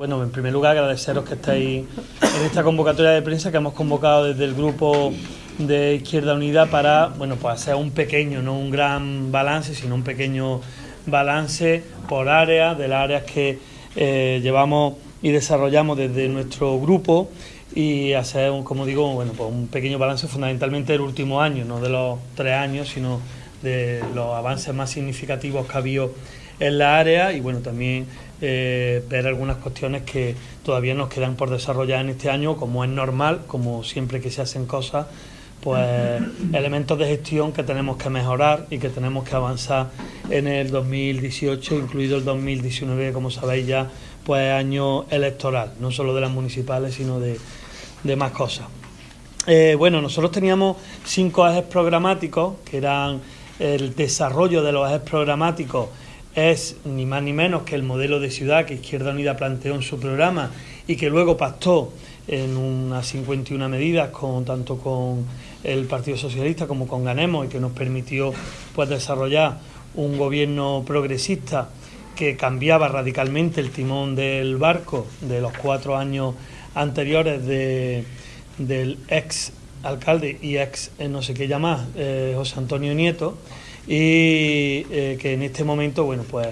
Bueno, en primer lugar agradeceros que estáis en esta convocatoria de prensa que hemos convocado desde el grupo de Izquierda Unida para, bueno, pues hacer un pequeño, no un gran balance, sino un pequeño balance por áreas, de las áreas que eh, llevamos y desarrollamos desde nuestro grupo y hacer, como digo, bueno, pues un pequeño balance fundamentalmente del último año, no de los tres años, sino de los avances más significativos que ha habido en la área y bueno, también eh, ver algunas cuestiones que todavía nos quedan por desarrollar en este año, como es normal, como siempre que se hacen cosas, pues elementos de gestión que tenemos que mejorar y que tenemos que avanzar en el 2018, incluido el 2019, como sabéis ya, pues año electoral, no solo de las municipales, sino de, más cosas. Eh, bueno, nosotros teníamos cinco ejes programáticos, que eran el desarrollo de los ejes programáticos es ni más ni menos que el modelo de ciudad que Izquierda Unida planteó en su programa y que luego pactó en unas 51 medidas con tanto con el Partido Socialista como con Ganemos y que nos permitió pues desarrollar un gobierno progresista que cambiaba radicalmente el timón del barco de los cuatro años anteriores de, del ex alcalde y ex eh, no sé qué llamar eh, José Antonio Nieto y eh, que en este momento bueno pues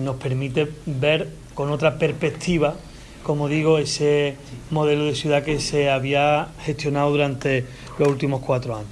nos permite ver con otra perspectiva como digo ese modelo de ciudad que se había gestionado durante los últimos cuatro años.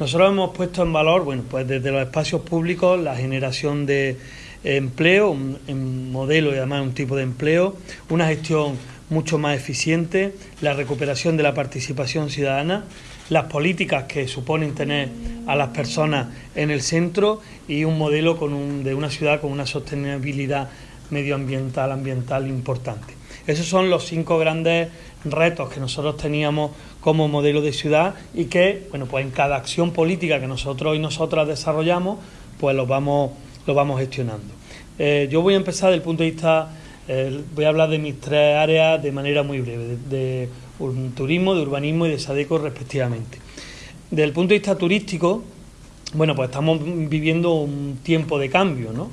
Nosotros hemos puesto en valor bueno pues desde los espacios públicos la generación de empleo un, modelo y además un tipo de empleo una gestión mucho más eficiente la recuperación de la participación ciudadana las políticas que suponen tener a las personas en el centro y un modelo de una ciudad con una sostenibilidad medioambiental, ambiental importante. Esos son los cinco grandes retos que nosotros teníamos como modelo de ciudad y que, bueno, pues en cada acción política que nosotros y nosotras desarrollamos, pues lo vamos, lo vamos gestionando. Eh, yo voy a empezar desde el punto de vista, eh, voy a hablar de mis tres áreas de manera muy breve, de turismo, de urbanismo y de Sadeco respectivamente. Desde el punto de vista turístico, bueno, pues estamos viviendo un tiempo de cambio, ¿no?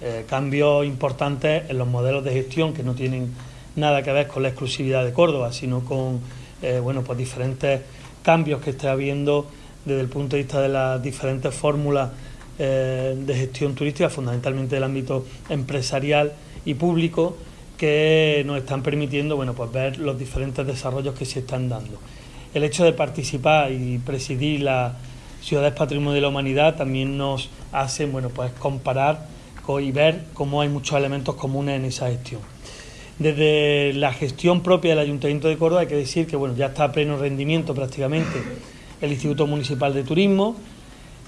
Eh, cambios importantes en los modelos de gestión que no tienen nada que ver con la exclusividad de Córdoba, sino con eh, bueno, pues diferentes cambios que está habiendo desde el punto de vista de las diferentes fórmulas eh, de gestión turística, fundamentalmente del ámbito empresarial y público, que nos están permitiendo bueno, pues ver los diferentes desarrollos que se están dando. El hecho de participar y presidir la Ciudades Patrimonio de la Humanidad también nos hace bueno, pues comparar y ver cómo hay muchos elementos comunes en esa gestión. Desde la gestión propia del Ayuntamiento de Córdoba hay que decir que bueno, ya está a pleno rendimiento prácticamente el Instituto Municipal de Turismo,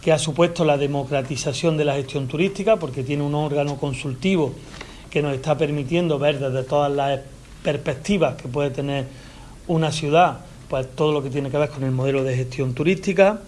que ha supuesto la democratización de la gestión turística porque tiene un órgano consultivo que nos está permitiendo ver desde todas las perspectivas que puede tener una ciudad, pues todo lo que tiene que ver con el modelo de gestión turística.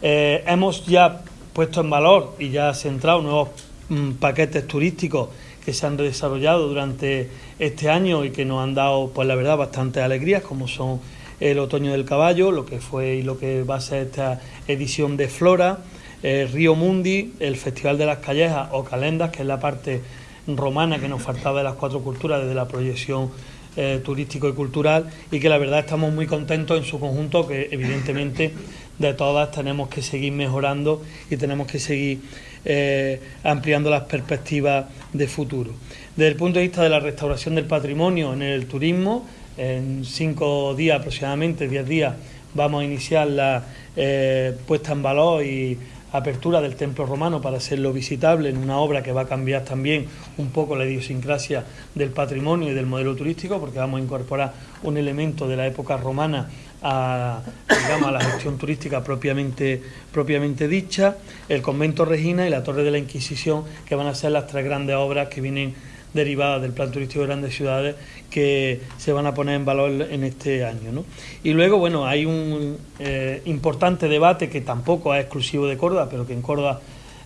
Eh, hemos ya puesto en valor y ya centrado nuevos mm, paquetes turísticos que se han desarrollado durante este año y que nos han dado, pues la verdad, bastantes alegrías, como son el Otoño del Caballo, lo que fue y lo que va a ser esta edición de Flora, el Río Mundi, el Festival de las Callejas o Calendas, que es la parte romana que nos faltaba de las cuatro culturas desde la proyección eh, turístico y cultural y que la verdad estamos muy contentos en su conjunto, que evidentemente de todas tenemos que seguir mejorando y tenemos que seguir eh, ampliando las perspectivas de futuro. Desde el punto de vista de la restauración del patrimonio en el turismo, en cinco días aproximadamente, diez días, vamos a iniciar la eh, puesta en valor y apertura del templo romano para hacerlo visitable en una obra que va a cambiar también un poco la idiosincrasia del patrimonio y del modelo turístico, porque vamos a incorporar un elemento de la época romana a, la gestión turística propiamente, propiamente dicha, el convento Regina y la Torre de la Inquisición, que van a ser las tres grandes obras que vienen derivadas del plan turístico de grandes ciudades que se van a poner en valor en este año. ¿no? Y luego, bueno, hay un eh, importante debate que tampoco es exclusivo de Córdoba, pero que en Córdoba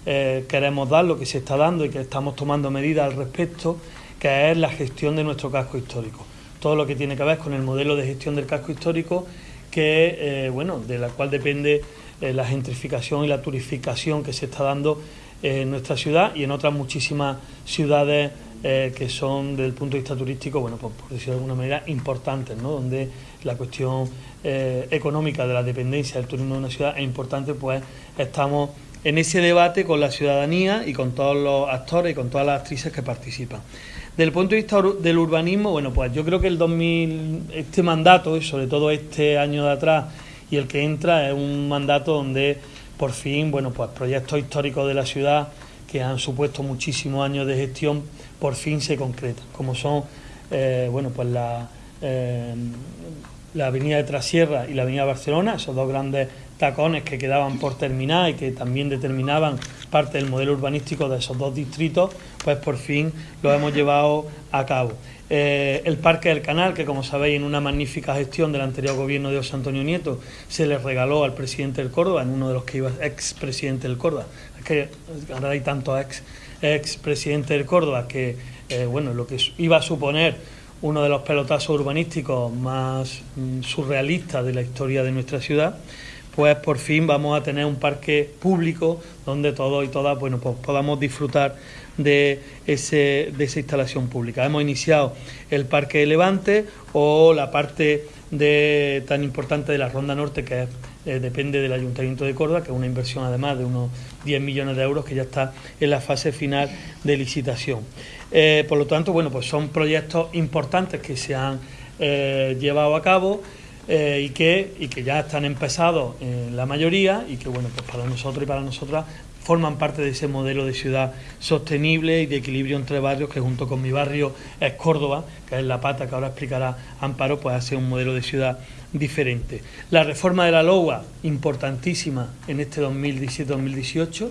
eh, queremos dar, lo que se está dando y que estamos tomando medidas al respecto, que es la gestión de nuestro casco histórico. Todo lo que tiene que ver con el modelo de gestión del casco histórico, que, eh, bueno, de la cual depende la gentrificación y la turificación que se está dando en nuestra ciudad y en otras muchísimas ciudades eh, que son desde el punto de vista turístico, bueno, pues, por decirlo de alguna manera, importantes, ¿no? Donde la cuestión eh, económica de la dependencia del turismo de una ciudad es importante, pues estamos en ese debate con la ciudadanía y con todos los actores y con todas las actrices que participan. Desde el punto de vista del urbanismo, bueno, pues yo creo que el 2000, este mandato, y sobre todo este año de atrás y el que entra, es un mandato donde por fin, bueno, pues proyectos históricos de la ciudad que han supuesto muchísimos años de gestión, por fin se concretan, como son, eh, bueno, pues la, eh, la avenida de Trasierra y la avenida Barcelona, esos dos grandes tacones que quedaban por terminar y que también determinaban parte del modelo urbanístico de esos dos distritos, pues por fin lo hemos llevado a cabo. Eh, el Parque del Canal, que como sabéis en una magnífica gestión del anterior gobierno de José Antonio Nieto se le regaló al presidente del Córdoba, en uno de los que iba ex presidente del Córdoba. Es que ahora hay tantos ex, ex presidente del Córdoba que, eh, bueno, lo que iba a suponer uno de los pelotazos urbanísticos más mm, surrealistas de la historia de nuestra ciudad, pues por fin vamos a tener un parque público donde todos y todas bueno, pues podamos disfrutar de, ese, de esa instalación pública. Hemos iniciado el Parque de Levante o la parte de, tan importante de la Ronda Norte que eh, depende del Ayuntamiento de Córdoba, que es una inversión además de unos 10 millones de euros que ya está en la fase final de licitación. Eh, por lo tanto, bueno, pues son proyectos importantes que se han eh, llevado a cabo eh, y, que, y que ya están empezados la mayoría y que bueno, pues para nosotros y para nosotras forman parte de ese modelo de ciudad sostenible y de equilibrio entre barrios que junto con mi barrio es Córdoba, que es la pata que ahora explicará Amparo, pues hace un modelo de ciudad diferente. La reforma de la LOA, importantísima en este 2017-2018,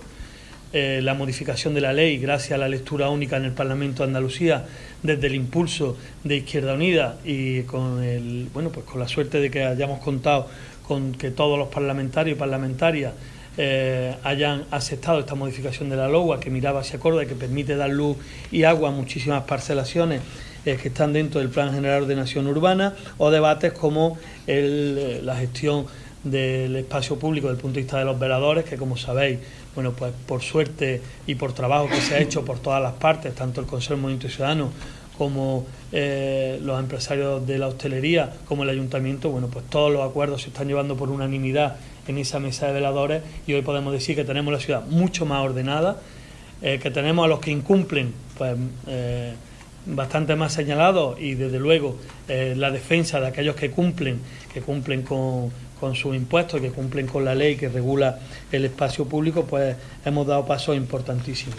eh, la modificación de la ley gracias a la lectura única en el Parlamento de Andalucía desde el impulso de Izquierda Unida y con el bueno pues con la suerte de que hayamos contado con que todos los parlamentarios y parlamentarias eh, hayan aceptado esta modificación de la LOA que miraba hacia Córdoba y que permite dar luz y agua a muchísimas parcelaciones eh, que están dentro del Plan General de Nación Urbana o debates como la gestión del espacio público desde el punto de vista de los veladores, que como sabéis, bueno, pues por suerte y por trabajo que se ha hecho por todas las partes, tanto el Consejo Movimiento Ciudadano como eh, los empresarios de la hostelería, como el ayuntamiento, bueno, pues todos los acuerdos se están llevando por unanimidad en esa mesa de veladores y hoy podemos decir que tenemos la ciudad mucho más ordenada, eh, que tenemos a los que incumplen, pues eh, bastante más señalados y desde luego la defensa de aquellos que cumplen, que cumplen con con sus impuestos, que cumplen con la ley que regula el espacio público, pues hemos dado pasos importantísimos.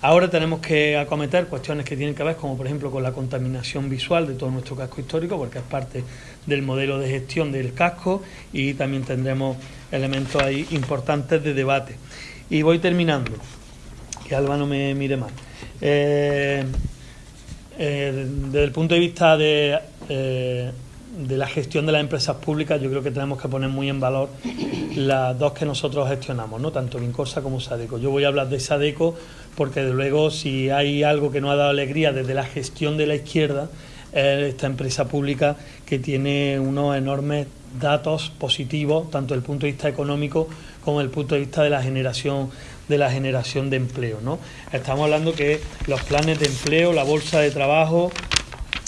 Ahora tenemos que acometer cuestiones que tienen que ver, como por ejemplo con la contaminación visual de todo nuestro casco histórico, porque es parte del modelo de gestión del casco y también tendremos elementos ahí importantes de debate. Y voy terminando, que Alba no me mire mal. Eh, eh, desde el punto de vista de eh, de la gestión de las empresas públicas, yo creo que tenemos que poner muy en valor las dos que nosotros gestionamos, ¿no? tanto Vincorsa como Sadeco. Yo voy a hablar de Sadeco porque, de luego, si hay algo que nos ha dado alegría desde la gestión de la izquierda, es esta empresa pública que tiene unos enormes datos positivos, tanto desde el punto de vista económico como desde el punto de vista de la generación de la generación de empleo. ¿no? Estamos hablando que los planes de empleo, la bolsa de trabajo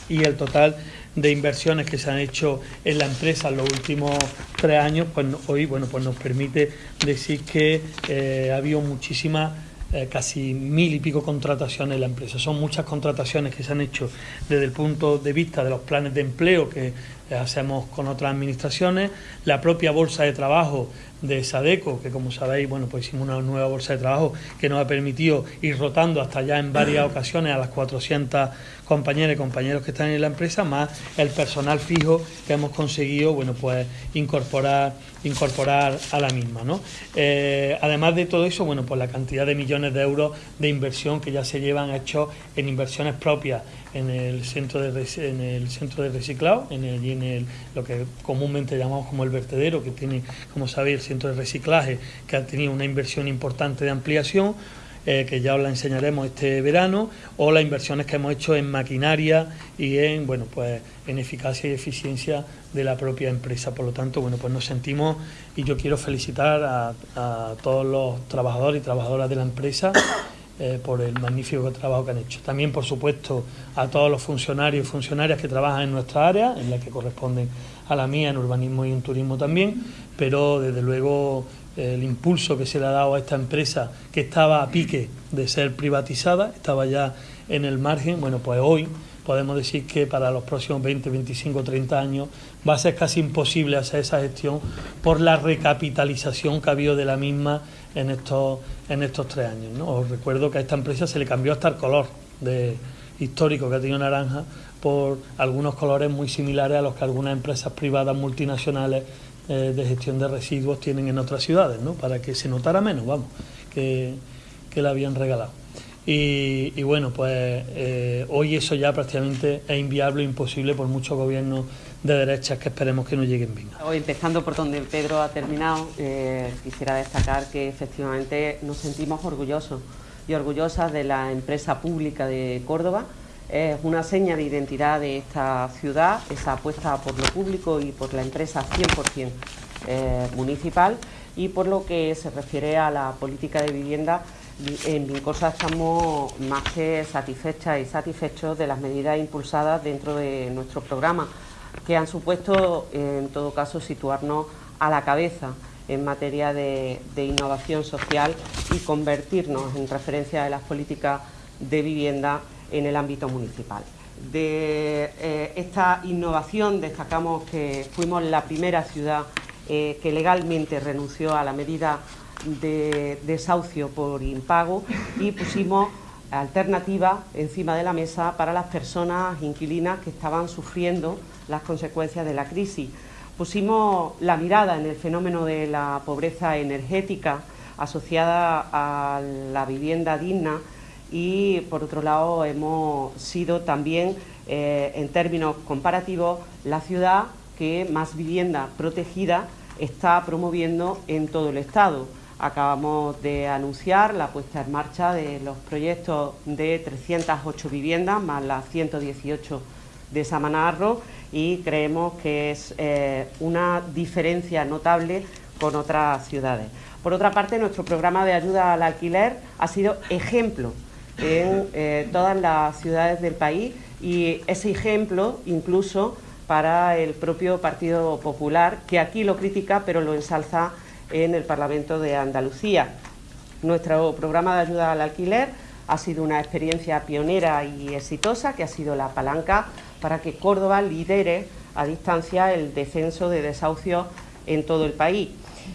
y el total de inversiones que se han hecho en la empresa en los últimos tres años, pues hoy bueno, pues nos permite decir que eh, ha habido muchísimas eh, casi mil y pico contrataciones en la empresa. Son muchas contrataciones que se han hecho desde el punto de vista de los planes de empleo que eh, hacemos con otras administraciones, la propia bolsa de trabajo de Sadeco, que como sabéis, bueno, pues hicimos una nueva bolsa de trabajo que nos ha permitido ir rotando hasta ya en varias ocasiones a las 400 compañeras y compañeros que están en la empresa, más el personal fijo que hemos conseguido, bueno, pues incorporar, incorporar a la misma, ¿no? Eh, además de todo eso, bueno, pues la cantidad de millones de euros de inversión que ya se llevan hechos en inversiones propias en el centro de, en el centro de reciclado, en el, en el, lo que comúnmente llamamos como el vertedero, que tiene, como sabéis, el centro de reciclaje, que ha tenido una inversión importante de ampliación, eh, que ya os la enseñaremos este verano, o las inversiones que hemos hecho en maquinaria y en, bueno, pues, en eficacia y eficiencia de la propia empresa. Por lo tanto, bueno, pues nos sentimos y yo quiero felicitar a, a todos los trabajadores y trabajadoras de la empresa eh, por el magnífico trabajo que han hecho. También, por supuesto, a todos los funcionarios y funcionarias que trabajan en nuestra área, en la que corresponden a la mía en urbanismo y en turismo también, pero desde luego el impulso que se le ha dado a esta empresa que estaba a pique de ser privatizada, estaba ya en el margen, bueno, pues hoy podemos decir que para los próximos 20, 25, 30 años va a ser casi imposible hacer esa gestión por la recapitalización que ha habido de la misma en estos, en estos tres años. Os recuerdo que a esta empresa se le cambió hasta el color de, histórico que ha tenido naranja por algunos colores muy similares a los que algunas empresas privadas multinacionales eh, de gestión de residuos tienen en otras ciudades, ¿no? para que se notara menos, vamos, que, que la habían regalado. Y, bueno, pues eh, hoy eso ya prácticamente es inviable, imposible por muchos gobiernos de derechas que esperemos que no lleguen bien. Hoy empezando por donde Pedro ha terminado, eh, quisiera destacar que efectivamente nos sentimos orgullosos y orgullosas de la empresa pública de Córdoba. Es una seña de identidad de esta ciudad, esa apuesta por lo público y por la empresa 100% eh, municipal y por lo que se refiere a la política de vivienda en Vincosa estamos más que satisfechas y satisfechos de las medidas impulsadas dentro de nuestro programa que han supuesto, en todo caso, situarnos a la cabeza en materia de, innovación social y convertirnos en referencia de las políticas de vivienda en el ámbito municipal. De eh, esta innovación destacamos que fuimos la primera ciudad eh, que legalmente renunció a la medida de desahucio por impago y pusimos alternativa encima de la mesa para las personas inquilinas que estaban sufriendo las consecuencias de la crisis. Pusimos la mirada en el fenómeno de la pobreza energética asociada a la vivienda digna y, por otro lado, hemos sido también, eh, en términos comparativos, la ciudad que más vivienda protegida está promoviendo en todo el Estado. Acabamos de anunciar la puesta en marcha de los proyectos de 308 viviendas, más las 118 de Samanarro y creemos que es eh, una diferencia notable con otras ciudades. Por otra parte, nuestro programa de ayuda al alquiler ha sido ejemplo en eh, todas las ciudades del país y ese ejemplo incluso para el propio Partido Popular, que aquí lo critica pero lo ensalza en el Parlamento de Andalucía. Nuestro programa de ayuda al alquiler ha sido una experiencia pionera y exitosa que ha sido la palanca para que Córdoba lidere a distancia el descenso de desahucios en todo el país.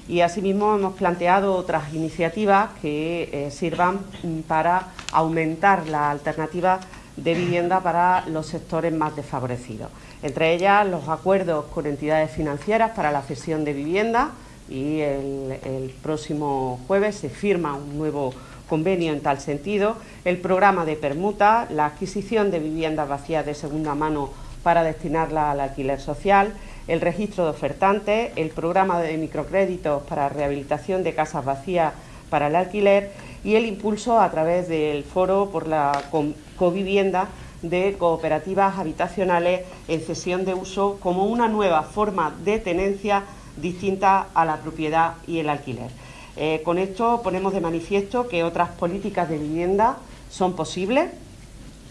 Y asimismo hemos planteado otras iniciativas que eh, sirvan para aumentar la alternativa de vivienda para los sectores más desfavorecidos. Entre ellas los acuerdos con entidades financieras para la cesión de vivienda y el, el próximo jueves se firma un nuevo convenio en tal sentido, el programa de permuta, la adquisición de viviendas vacías de segunda mano para destinarla al alquiler social, el registro de ofertantes, el programa de microcréditos para rehabilitación de casas vacías para el alquiler y el impulso a través del foro por la covivienda de cooperativas habitacionales en cesión de uso como una nueva forma de tenencia distinta a la propiedad y el alquiler. Eh, con esto ponemos de manifiesto que otras políticas de vivienda son posibles,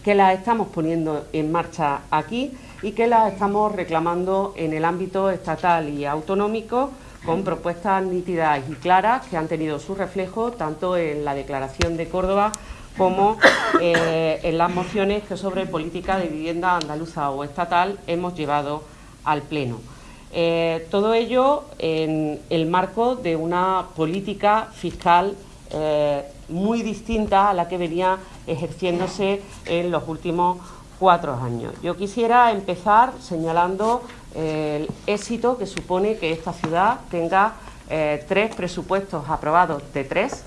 que las estamos poniendo en marcha aquí y que las estamos reclamando en el ámbito estatal y autonómico con propuestas nítidas y claras que han tenido su reflejo tanto en la Declaración de Córdoba como eh, en las mociones que sobre política de vivienda andaluza o estatal hemos llevado al Pleno. Eh, todo ello en el marco de una política fiscal eh, muy distinta a la que venía ejerciéndose en los últimos cuatro años. Yo quisiera empezar señalando el éxito que supone que esta ciudad tenga eh, tres presupuestos aprobados de tres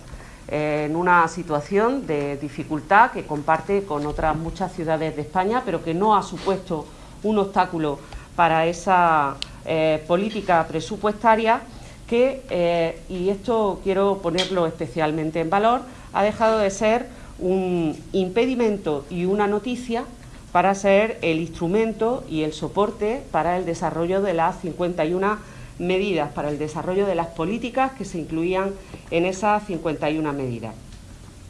en una situación de dificultad que comparte con otras muchas ciudades de España, pero que no ha supuesto un obstáculo para esa eh, política presupuestaria que, eh, y esto quiero ponerlo especialmente en valor, ha dejado de ser un impedimento y una noticia para ser el instrumento y el soporte para el desarrollo de las 51 medidas, para el desarrollo de las políticas que se incluían en esas 51 medidas.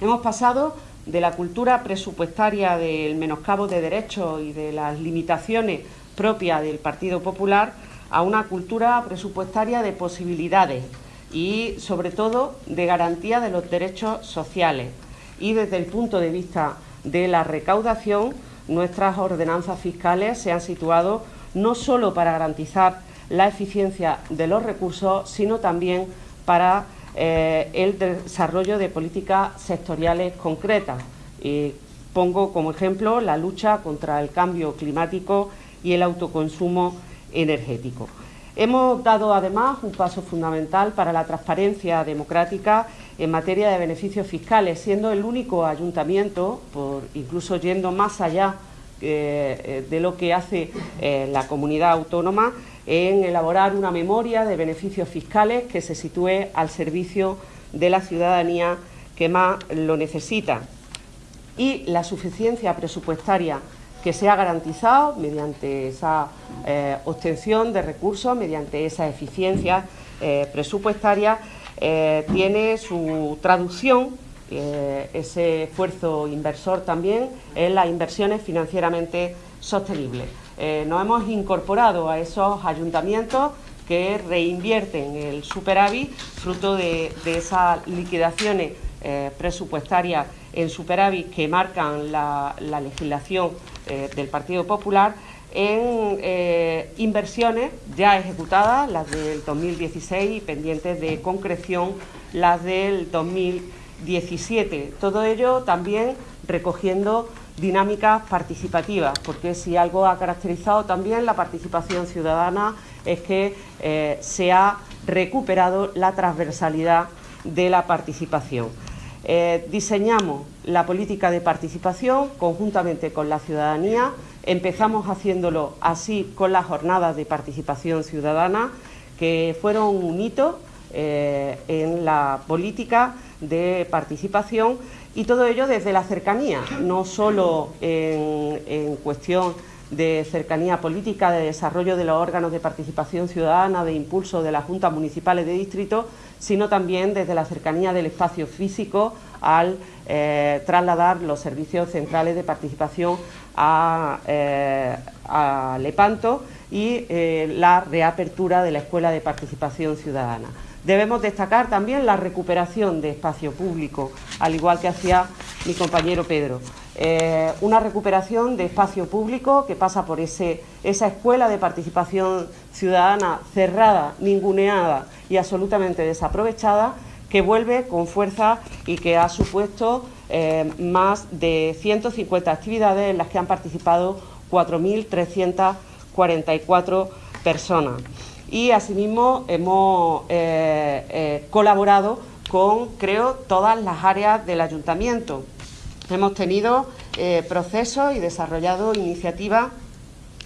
Hemos pasado de la cultura presupuestaria del menoscabo de derechos y de las limitaciones propias del Partido Popular a una cultura presupuestaria de posibilidades y, sobre todo, de garantía de los derechos sociales. Y desde el punto de vista de la recaudación, nuestras ordenanzas fiscales se han situado no solo para garantizar la eficiencia de los recursos, sino también para eh, el desarrollo de políticas sectoriales concretas. pongo como ejemplo la lucha contra el cambio climático y el autoconsumo energético. Hemos dado además un paso fundamental para la transparencia democrática en materia de beneficios fiscales, siendo el único ayuntamiento, por, incluso yendo más allá eh, eh, de lo que hace eh, la comunidad autónoma, en elaborar una memoria de beneficios fiscales que se sitúe al servicio de la ciudadanía que más lo necesita. Y la suficiencia presupuestaria que se ha garantizado mediante esa eh, obtención de recursos, mediante esa eficiencia eh, presupuestaria, eh, tiene su traducción, ese esfuerzo inversor también, en las inversiones financieramente sostenibles. nos hemos incorporado a esos ayuntamientos que reinvierten el superávit fruto de, de esas liquidaciones presupuestarias en superávit que marcan la, legislación eh, del Partido Popular en eh, inversiones ya ejecutadas, las del 2016 y pendientes de concreción las del 2017. Todo ello también recogiendo dinámicas participativas, porque si algo ha caracterizado también la participación ciudadana es que eh, se ha recuperado la transversalidad de la participación. Eh, diseñamos la política de participación conjuntamente con la ciudadanía, empezamos haciéndolo así con las jornadas de participación ciudadana, que fueron un hito eh, en la política de participación. Y todo ello desde la cercanía, no solo en cuestión de cercanía política, de desarrollo de los órganos de participación ciudadana, de impulso de las juntas municipales de distrito, sino también desde la cercanía del espacio físico al eh, trasladar los servicios centrales de participación a, eh, Lepanto y eh, la reapertura de la Escuela de Participación Ciudadana. Debemos destacar también la recuperación de espacio público, al igual que hacía mi compañero Pedro. Eh, una recuperación de espacio público que pasa por ese, esa escuela de participación ciudadana cerrada, ninguneada y absolutamente desaprovechada, que vuelve con fuerza y que ha supuesto eh, más de 150 actividades en las que han participado 4.344 personas. Y asimismo hemos eh, colaborado con, creo, todas las áreas del ayuntamiento, Hemos tenido eh, procesos y desarrollado iniciativas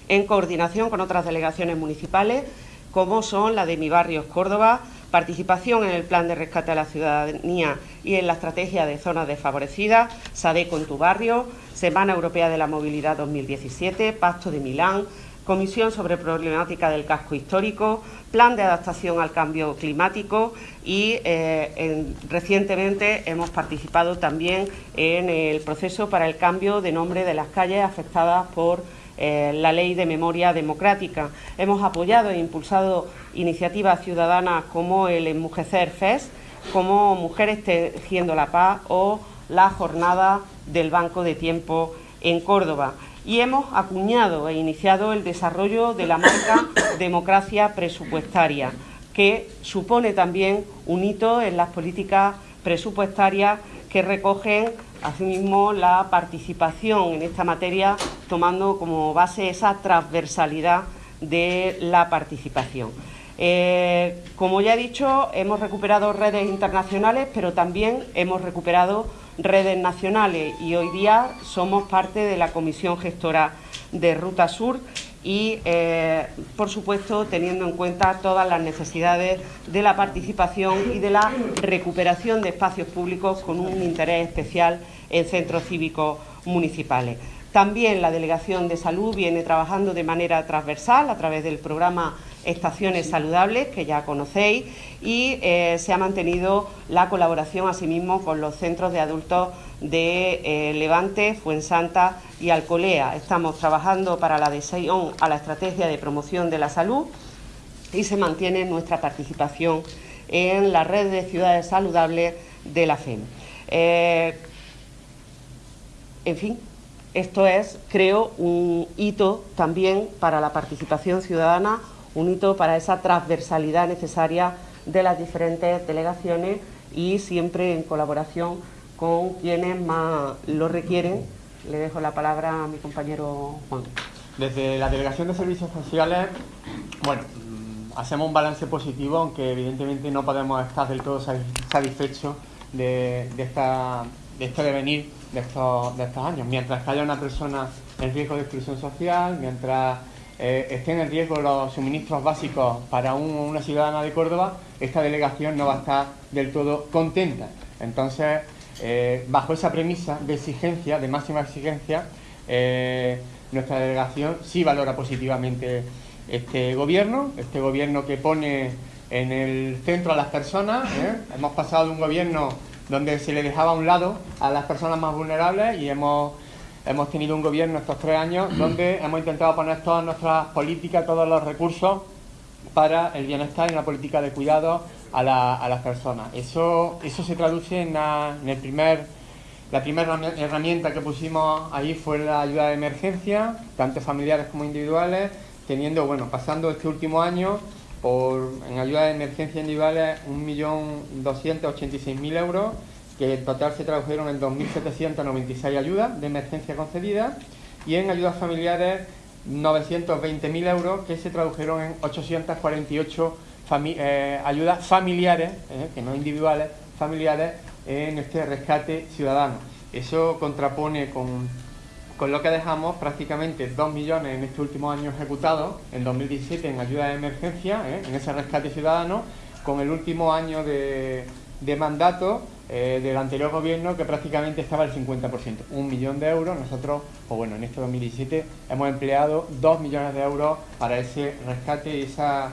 en coordinación con otras delegaciones municipales, como son la de Mi Barrios Córdoba, participación en el Plan de Rescate a la Ciudadanía y en la Estrategia de Zonas Desfavorecidas, SADECO en tu barrio, Semana Europea de la Movilidad 2017, Pacto de Milán, Comisión sobre Problemática del Casco Histórico, Plan de Adaptación al Cambio Climático y eh, recientemente hemos participado también en el proceso para el cambio de nombre de las calles afectadas por eh, la Ley de Memoria Democrática. Hemos apoyado e impulsado iniciativas ciudadanas como el Enmujecer FES, como Mujeres Tejiendo la Paz o la Jornada del Banco de Tiempo en Córdoba y hemos acuñado e iniciado el desarrollo de la marca Democracia Presupuestaria, que supone también un hito en las políticas presupuestarias que recogen asimismo la participación en esta materia, tomando como base esa transversalidad de la participación. Eh, como ya he dicho, hemos recuperado redes internacionales, pero también hemos recuperado redes nacionales y hoy día somos parte de la Comisión Gestora de Ruta Sur y, eh, por supuesto, teniendo en cuenta todas las necesidades de la participación y de la recuperación de espacios públicos con un interés especial en centros cívicos municipales. También la Delegación de Salud viene trabajando de manera transversal a través del programa Estaciones Saludables, que ya conocéis, y eh, se ha mantenido la colaboración asimismo con los centros de adultos de eh, Levante, Fuensanta y Alcolea. Estamos trabajando para la adhesión a la estrategia de promoción de la salud y se mantiene nuestra participación en la red de ciudades saludables de la FEM. Eh, en fin, esto es, creo, un hito también para la participación ciudadana, un hito para esa transversalidad necesaria de las diferentes delegaciones y siempre en colaboración con quienes más lo requieren. Le dejo la palabra a mi compañero Juan. Desde la Delegación de Servicios Sociales, bueno, mm, hacemos un balance positivo, aunque evidentemente no podemos estar del todo satisfechos de, de, esta, de este devenir de estos, de estos años. Mientras que haya una persona en riesgo de exclusión social, mientras eh, estén en riesgo los suministros básicos para una ciudadana de Córdoba, esta delegación no va a estar del todo contenta. Entonces, eh, bajo esa premisa de exigencia, de máxima exigencia, eh, nuestra delegación sí valora positivamente este gobierno, este gobierno que pone en el centro a las personas. Hemos pasado de un gobierno donde se le dejaba a un lado a las personas más vulnerables y hemos, hemos tenido un gobierno estos tres años donde hemos intentado poner todas nuestras políticas, todos los recursos para el bienestar y la política de cuidado a, las personas. Eso, eso se traduce en, el primer, la primera herramienta que pusimos ahí fue la ayuda de emergencia, tanto familiares como individuales, teniendo, bueno, pasando este último año por, en ayuda de emergencia individuales 1.286.000 euros, que en total se tradujeron en 2.796 ayudas de emergencia concedidas, y en ayudas familiares 920.000 euros, que se tradujeron en 848 eh, ayudas familiares, eh, que no individuales, familiares, en este rescate ciudadano. Eso contrapone con con lo que dejamos prácticamente 2 millones en este último año ejecutados, en 2017 en ayuda de emergencia, ¿eh? en ese rescate ciudadano, con el último año de, mandato eh, del anterior gobierno que prácticamente estaba al 50%, un millón de euros. Nosotros, pues bueno, en este 2017 hemos empleado 2 millones de euros para ese rescate y esa,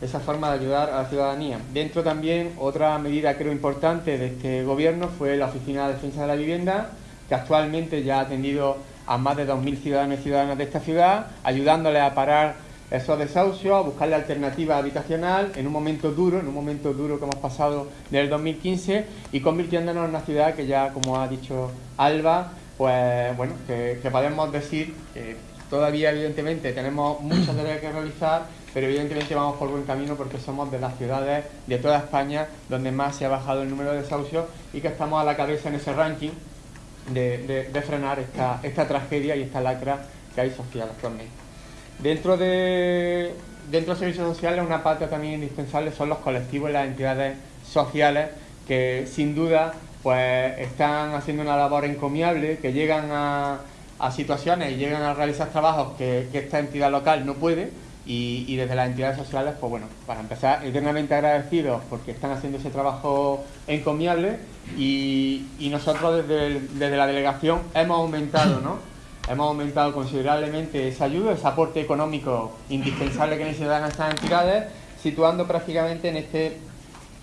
esa forma de ayudar a la ciudadanía. Dentro también, otra medida creo importante de este gobierno fue la Oficina de Defensa de la Vivienda, que actualmente ya ha atendido a más de 2.000 ciudadanos y ciudadanas de esta ciudad, ayudándoles a parar esos desahucios, a buscarle alternativa habitacional en un momento duro, en un momento duro que hemos pasado desde el 2015 y convirtiéndonos en una ciudad que ya, como ha dicho Alba, pues bueno, que, podemos decir que todavía evidentemente tenemos muchas tareas que realizar, pero evidentemente vamos por buen camino porque somos de las ciudades de toda España donde más se ha bajado el número de desahucios y que estamos a la cabeza en ese ranking de, frenar esta, tragedia y esta lacra que hay social actualmente. Dentro de, dentro de servicios sociales, una parte también indispensable son los colectivos y las entidades sociales que sin duda pues están haciendo una labor encomiable, que llegan a, situaciones y llegan a realizar trabajos que, esta entidad local no puede y, desde las entidades sociales, pues bueno, para empezar, eternamente agradecidos porque están haciendo ese trabajo encomiable y, nosotros desde, la delegación hemos aumentado, ¿no? Hemos aumentado considerablemente esa ayuda, ese aporte económico indispensable que necesitan estas entidades, situando prácticamente en este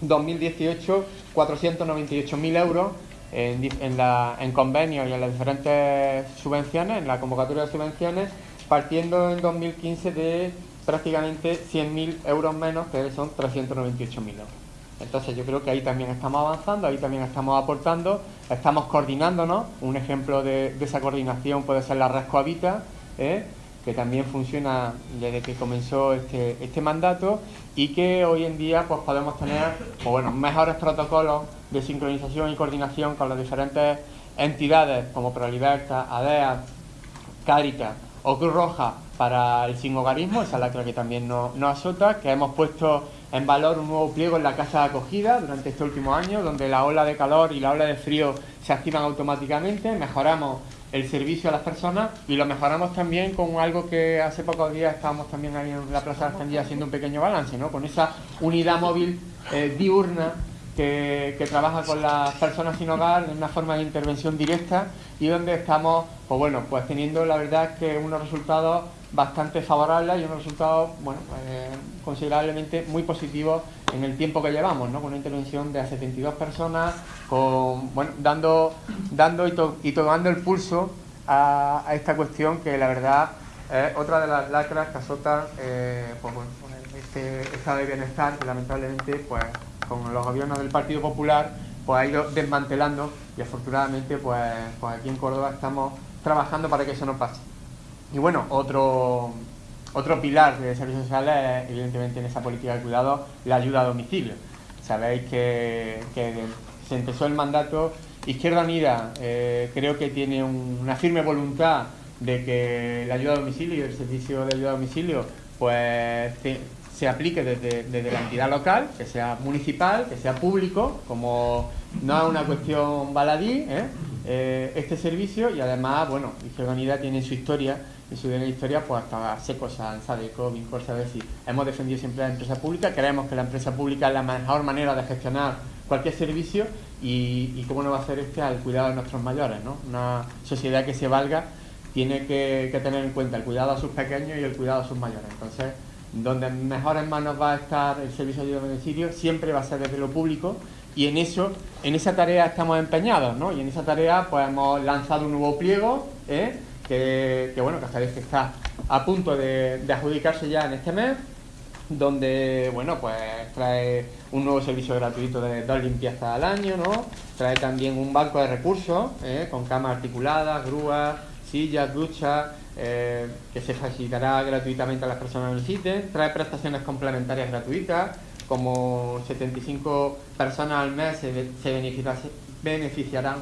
2018 498.000 euros en, en convenios y en las diferentes subvenciones, en la convocatoria de subvenciones, partiendo en 2015 de prácticamente 100.000 euros menos, que son 398.000 euros. Entonces yo creo que ahí también estamos avanzando, ahí también estamos aportando, estamos coordinándonos. Un ejemplo de, esa coordinación puede ser la Red Cohabita, ¿eh? que también funciona desde que comenzó este, este, mandato y que hoy en día pues podemos tener pues, bueno, mejores protocolos de sincronización y coordinación con las diferentes entidades como Proliberta, ADEA, Caritas o Cruz Roja para el sinhogarismo, esa lacra que también nos, azota, que hemos puesto en valor un nuevo pliego en la casa de acogida durante este último año, donde la ola de calor y la ola de frío se activan automáticamente, mejoramos el servicio a las personas y lo mejoramos también con algo que hace pocos días estábamos también ahí en la Plaza de haciendo un pequeño balance, ¿no? con esa unidad móvil eh, diurna que, trabaja con las personas sin hogar en una forma de intervención directa y donde estamos, pues bueno, pues teniendo la verdad que unos resultados bastante favorables y unos resultados, bueno, pues, considerablemente muy positivos en el tiempo que llevamos, ¿no? Con una intervención de 72 personas, con, bueno, dando, dando y, tomando el pulso a, esta cuestión que la verdad es otra de las lacras que azotan, eh, pues este estado de bienestar que lamentablemente, pues con los gobiernos del Partido Popular pues ha ido desmantelando y afortunadamente pues, pues aquí en Córdoba estamos trabajando para que eso no pase. Y bueno, otro, otro pilar de servicios sociales es evidentemente en esa política de cuidado la ayuda a domicilio. Sabéis que, se empezó el mandato, Izquierda Unida eh, creo que tiene una firme voluntad de que la ayuda a domicilio y el servicio de ayuda a domicilio pues se aplique desde, la entidad local, que sea municipal, que sea público, como no es una cuestión baladí, ¿eh? Eh, este servicio y además, bueno, Izquierda Unida tiene su historia, en su historia, pues hasta Secosan, Sadeco, Vincorsa, decir, hemos defendido siempre la empresa pública, creemos que la empresa pública es la mejor manera de gestionar cualquier servicio y, cómo no va a hacer este al cuidado de nuestros mayores, ¿no? Una sociedad que se valga tiene que, tener en cuenta el cuidado a sus pequeños y el cuidado a sus mayores. Entonces, donde en mejores manos va a estar el servicio de domicilio, siempre va a ser desde lo público y en eso, en esa tarea estamos empeñados, ¿no? Y en esa tarea pues hemos lanzado un nuevo pliego, ¿eh? Que, bueno, que que está a punto de, adjudicarse ya en este mes, donde, bueno, pues trae un nuevo servicio gratuito de dos limpiezas al año, ¿no? Trae también un banco de recursos, ¿eh? con camas articuladas, grúas, sillas, duchas, eh, que se facilitará gratuitamente a las personas que necesiten, trae prestaciones complementarias gratuitas, como 75 personas al mes se, beneficiarán,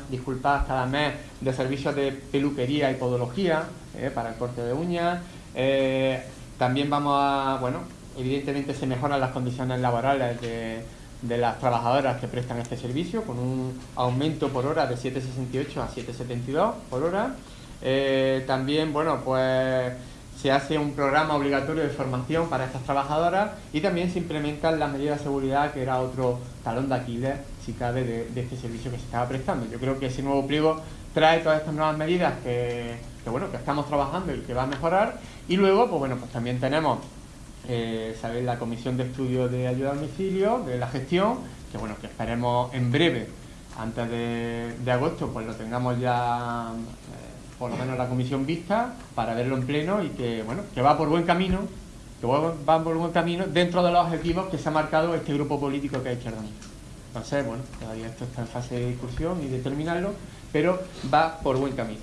disculpad, cada mes de servicios de peluquería y podología eh, para el corte de uñas. Eh, también vamos a, bueno, evidentemente se mejoran las condiciones laborales de, de las trabajadoras que prestan este servicio, con un aumento por hora de 7,68 a 7,72 por hora. Eh, también, bueno, pues se hace un programa obligatorio de formación para estas trabajadoras y también se implementan las medidas de seguridad, que era otro talón de Aquiles, si cabe, de, este servicio que se estaba prestando. Yo creo que ese nuevo pliego trae todas estas nuevas medidas que, bueno, que estamos trabajando y que va a mejorar. Y luego, pues bueno, pues también tenemos, eh, ¿sabéis? La comisión de estudio de ayuda a domicilio, de la gestión, que bueno, que esperemos en breve, antes de, agosto, pues lo tengamos ya por lo menos la comisión vista, para verlo en pleno y que, bueno, que va por buen camino, que va por buen camino dentro de los objetivos que se ha marcado este grupo político que ha hecho Entonces, bueno, todavía esto está en fase de discusión y de terminarlo, pero va por buen camino.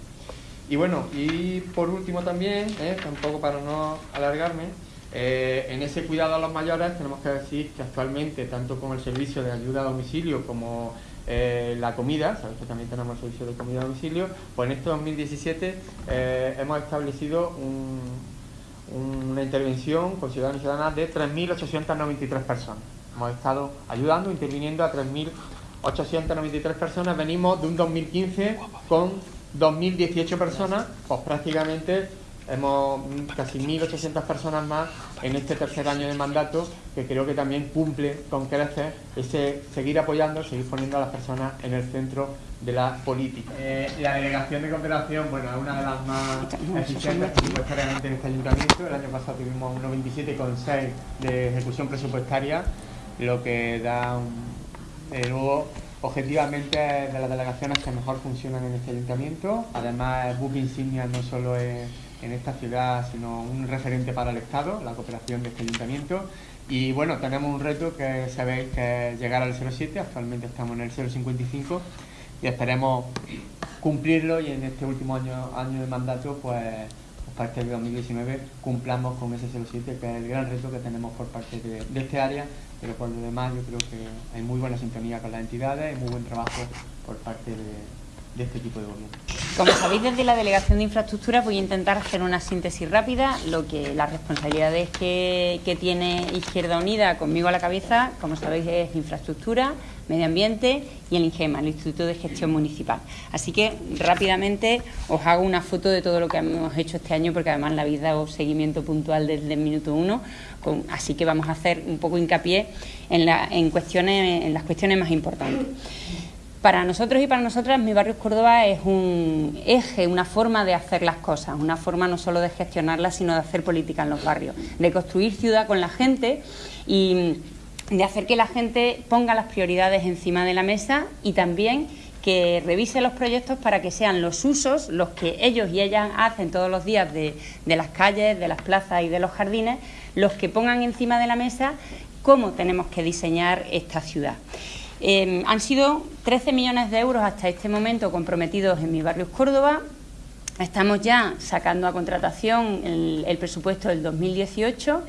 Y bueno, y por último también, eh, tampoco para no alargarme, eh, en ese cuidado a los mayores tenemos que decir que actualmente, tanto con el servicio de ayuda a domicilio como eh, la comida, sabéis que también tenemos servicio de comida a domicilio, pues en este 2017 eh, hemos establecido una intervención con ciudadanos y ciudadanas de 3.893 personas. Hemos estado ayudando, interviniendo a 3.893 personas. Venimos de un 2015 con 2.018 personas, pues prácticamente hemos casi 1.800 personas más en este tercer año de mandato que creo que también cumple con crecer ese seguir apoyando, seguir poniendo a las personas en el centro de la política. Eh, la delegación de cooperación, bueno, es una de las más eficientes presupuestariamente en este ayuntamiento. El año pasado tuvimos un 97,6 de ejecución presupuestaria, lo que da luego objetivamente de las delegaciones que mejor funcionan en este ayuntamiento. Además, buque insignia no solo es en esta ciudad, sino un referente para el Estado, la cooperación de este ayuntamiento. Y bueno, tenemos un reto que sabéis que es llegar al 07, actualmente estamos en el 055 y esperemos cumplirlo y en este último año, año de mandato, pues, para este 2019 cumplamos con ese 07, que es el gran reto que tenemos por parte de, este área, pero por lo demás yo creo que hay muy buena sintonía con las entidades y muy buen trabajo por parte de, de este equipo de gobierno. Como sabéis, desde la Delegación de Infraestructura voy a intentar hacer una síntesis rápida. Lo que las responsabilidades que, tiene Izquierda Unida conmigo a la cabeza, como sabéis, es infraestructura, medio ambiente y el INGEMA, el Instituto de Gestión Municipal. Así que rápidamente os hago una foto de todo lo que hemos hecho este año, porque además la habéis dado seguimiento puntual desde el minuto uno, así que vamos a hacer un poco hincapié en, en, cuestiones, en las cuestiones más importantes. Para nosotros y para nosotras, mi barrio Córdoba es un eje, una forma de hacer las cosas, una forma no solo de gestionarlas, sino de hacer política en los barrios, de construir ciudad con la gente y de hacer que la gente ponga las prioridades encima de la mesa y también que revise los proyectos para que sean los usos los que ellos y ellas hacen todos los días de, de las calles, de las plazas y de los jardines, los que pongan encima de la mesa cómo tenemos que diseñar esta ciudad. Em, han sido 13 millones de euros hasta este momento comprometidos en mi barrio Córdoba. Estamos ya sacando a contratación el, presupuesto del 2018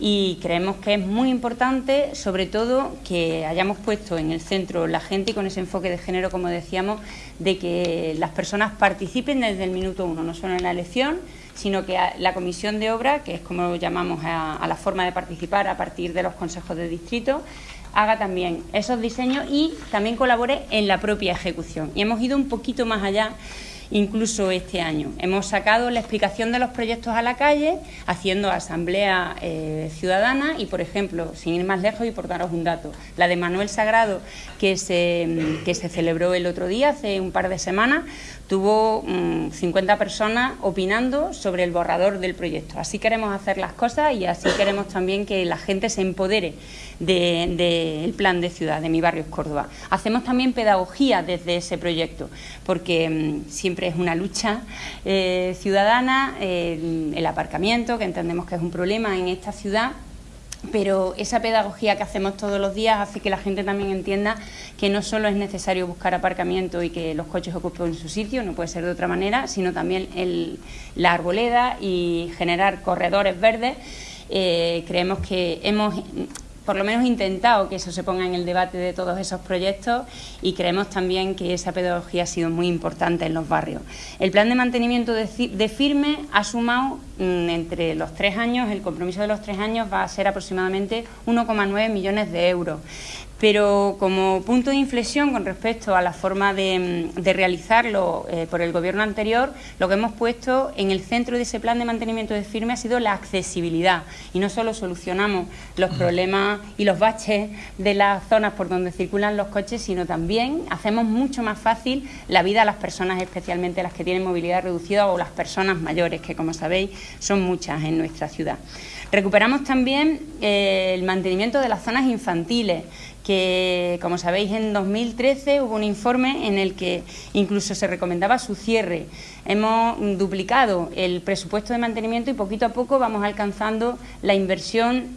y creemos que es muy importante, sobre todo, que hayamos puesto en el centro la gente y con ese enfoque de género, como decíamos, de que las personas participen desde el minuto uno, no solo en la elección, sino que la comisión de obra, que es como llamamos a la forma de participar a partir de los consejos de distrito, haga también esos diseños y también colabore en la propia ejecución. Y hemos ido un poquito más allá incluso este año. Hemos sacado la explicación de los proyectos a la calle, haciendo asamblea eh, ciudadana y, por ejemplo, sin ir más lejos y por daros un dato, la de Manuel Sagrado, que se, que se celebró el otro día, hace un par de semanas, tuvo 50 mm, personas opinando sobre el borrador del proyecto. Así queremos hacer las cosas y así queremos también que la gente se empodere del plan de ciudad de mi barrio Córdoba. Hacemos también pedagogía desde ese proyecto, porque mm, siempre es una lucha eh, ciudadana, eh, el aparcamiento, que entendemos que es un problema en esta ciudad, pero esa pedagogía que hacemos todos los días hace que la gente también entienda que no solo es necesario buscar aparcamiento y que los coches ocupen su sitio, no puede ser de otra manera, sino también la arboleda y generar corredores verdes. Eh, creemos que hemos por lo menos intentado que eso se ponga en el debate de todos esos proyectos y creemos también que esa pedagogía ha sido muy importante en los barrios. El plan de mantenimiento de, firme ha sumado mm, entre los tres años, el compromiso de los tres años va a ser aproximadamente 1,9 millones de euros pero como punto de inflexión con respecto a la forma de, realizarlo eh, por el Gobierno anterior, lo que hemos puesto en el centro de ese plan de mantenimiento de firme ha sido la accesibilidad y no solo solucionamos los problemas y los baches de las zonas por donde circulan los coches, sino también hacemos mucho más fácil la vida a las personas, especialmente las que tienen movilidad reducida o las personas mayores, que como sabéis son muchas en nuestra ciudad. Recuperamos también eh, el mantenimiento de las zonas infantiles, que, como sabéis, en 2013 hubo un informe en el que incluso se recomendaba su cierre. Hemos duplicado el presupuesto de mantenimiento y poquito a poco vamos alcanzando la inversión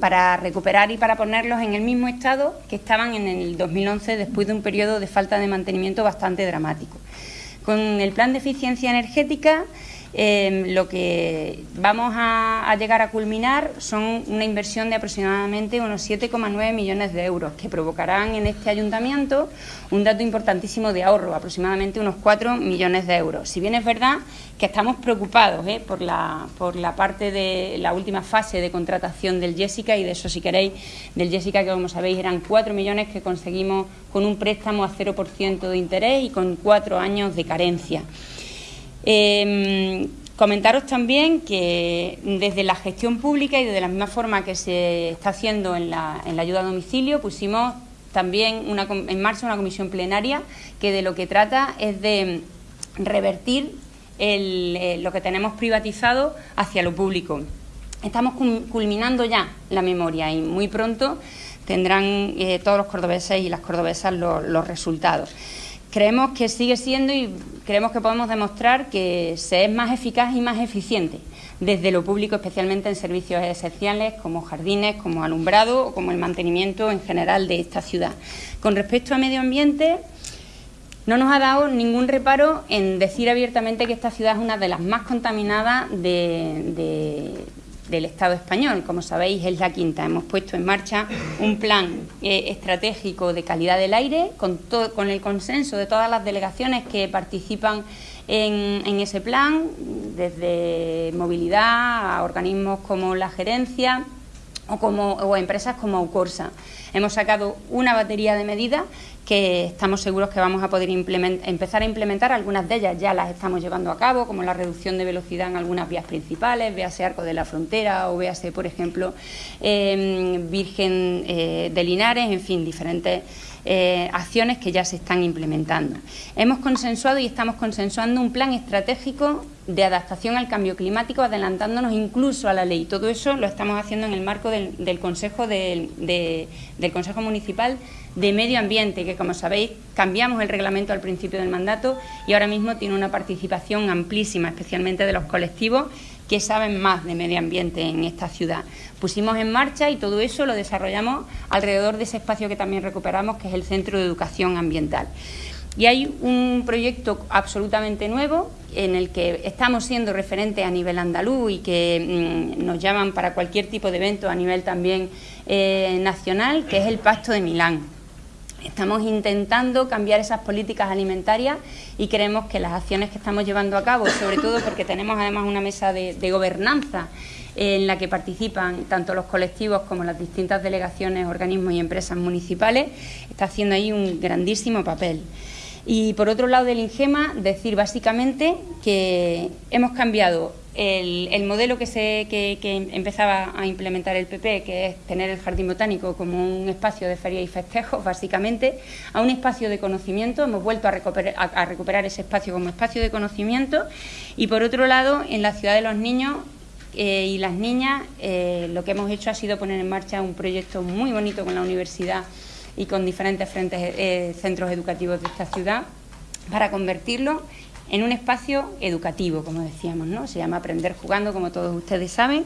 para recuperar y para ponerlos en el mismo estado que estaban en el 2011 después de un periodo de falta de mantenimiento bastante dramático. Con el plan de eficiencia energética Em, lo que vamos a, llegar a culminar son una inversión de aproximadamente unos 7,9 millones de euros que provocarán en este ayuntamiento un dato importantísimo de ahorro, aproximadamente unos 4 millones de euros. Si bien es verdad que estamos preocupados ¿eh? por, la, por la parte de la última fase de contratación del Jessica y de eso si queréis, del Jessica que como sabéis eran 4 millones que conseguimos con un préstamo a 0% de interés y con cuatro años de carencia. Em, comentaros también que desde la gestión pública y de la misma forma que se está haciendo en la, ayuda a domicilio, pusimos también en marcha una comisión plenaria que de lo que trata es de revertir eh, lo que tenemos privatizado hacia lo público. Estamos culminando ya la memoria y muy pronto tendrán eh, todos los cordobeses y las cordobesas los resultados. Creemos que sigue siendo y creemos que podemos demostrar que se es más eficaz y más eficiente desde lo público, especialmente en servicios esenciales como jardines, como alumbrado o como el mantenimiento en general de esta ciudad. Con respecto a medio ambiente, no nos ha dado ningún reparo en decir abiertamente que esta ciudad es una de las más contaminadas de, del Estado español. Como sabéis, es la quinta. Hemos puesto en marcha un plan eh, estratégico de calidad del aire con, con el consenso de todas las delegaciones que participan en, ese plan, desde movilidad a organismos como la gerencia o, como, o empresas como Aucorsa. Hemos sacado una batería de medidas que estamos seguros que vamos a poder empezar a implementar. Algunas de ellas ya las estamos llevando a cabo, como la reducción de velocidad en algunas vías principales, véase Arco de la Frontera o véase, por ejemplo, em, Virgen eh, de Linares, en fin, diferentes eh, acciones que ya se están implementando. Hemos consensuado y estamos consensuando un plan estratégico de adaptación al cambio climático, adelantándonos incluso a la ley. Todo eso lo estamos haciendo en el marco del, Consejo del Consejo Municipal de Medio Ambiente, que como sabéis cambiamos el reglamento al principio del mandato y ahora mismo tiene una participación amplísima, especialmente de los colectivos que saben más de medio ambiente en esta ciudad. Pusimos en marcha y todo eso lo desarrollamos alrededor de ese espacio que también recuperamos, que es el Centro de Educación Ambiental. Y hay un proyecto absolutamente nuevo en el que estamos siendo referentes a nivel andaluz y que mm, nos llaman para cualquier tipo de evento a nivel también eh, nacional, que es el Pacto de Milán. Estamos intentando cambiar esas políticas alimentarias y creemos que las acciones que estamos llevando a cabo, sobre todo porque tenemos además una mesa de, gobernanza en la que participan tanto los colectivos como las distintas delegaciones, organismos y empresas municipales, está haciendo ahí un grandísimo papel. Y por otro lado del INGEMA, decir básicamente que hemos cambiado el, modelo que, se, empezaba a implementar el PP, que es tener el jardín botánico como un espacio de feria y festejos, básicamente, a un espacio de conocimiento. Hemos vuelto a recuperar, ese espacio como espacio de conocimiento. Y por otro lado, en la ciudad de los niños eh, y las niñas, eh, lo que hemos hecho ha sido poner en marcha un proyecto muy bonito con la universidad y con diferentes frentes, eh, centros educativos de esta ciudad para convertirlo en un espacio educativo, como decíamos, ¿no? Se llama Aprender Jugando, como todos ustedes saben,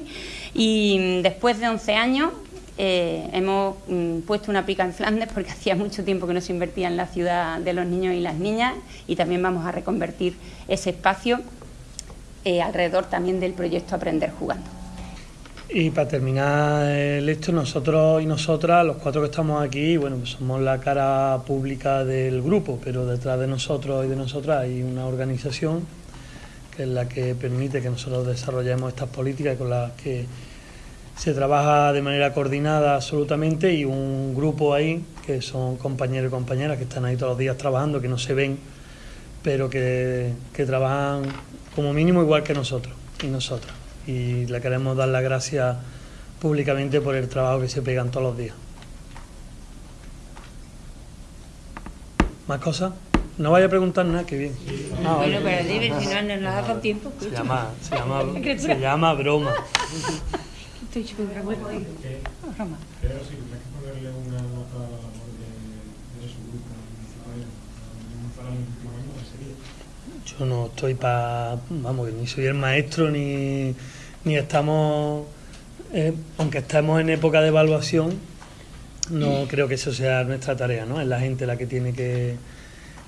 y mm, después de 11 años eh, hemos mm, puesto una pica en Flandes porque hacía mucho tiempo que no se invertía en la ciudad de los niños y las niñas y también vamos a reconvertir ese espacio eh, alrededor también del proyecto Aprender Jugando. Y para terminar el hecho, nosotros y nosotras, los cuatro que estamos aquí, bueno, pues somos la cara pública del grupo, pero detrás de nosotros y de nosotras hay una organización que es la que permite que nosotros desarrollemos estas políticas con las que se trabaja de manera coordinada absolutamente y un grupo ahí que son compañeros y compañeras que están ahí todos los días trabajando, que no se ven, pero que, que trabajan como mínimo igual que nosotros y nosotras y le queremos dar las gracias públicamente por el trabajo que se pegan todos los días. ¿Más cosas? No vaya a preguntar nada, que bien. Ah, bueno, pero dime, si no nos da con tiempo. Se llama, se llama, se llama broma. Estoy broma. Broma. Pero sí, hay que ponerle una nota a la labor de, su grupo municipal. Yo no estoy para, vamos, ni soy el maestro ni, ni estamos, eh, aunque estemos en época de evaluación, no creo que eso sea nuestra tarea, ¿no? Es la gente la que tiene que,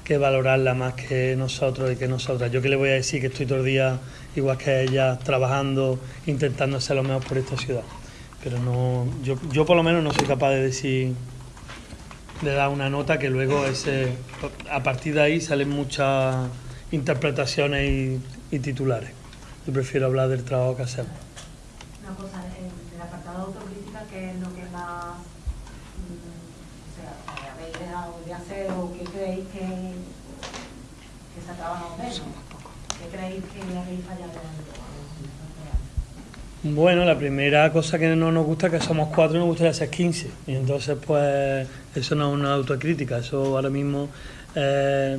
que valorarla más que nosotros y que nosotras. Yo que le voy a decir que estoy todo el día, igual que ella, trabajando, intentando hacer lo mejor por esta ciudad. Pero no, yo, yo por lo menos no soy capaz de decir, de dar una nota que luego ese, a partir de ahí salen muchas interpretaciones y, titulares. Yo prefiero hablar del trabajo que hacemos. Una cosa, en el apartado de autocrítica, ¿qué es lo que más mm, o sea, habéis dejado de hacer o qué creéis que, que se ha trabajado menos? ¿Qué creéis que habéis fallado bueno, la primera cosa que no nos gusta es que somos cuatro y nos gustaría ser 15. Y entonces, pues, eso no es una autocrítica, eso ahora mismo eh,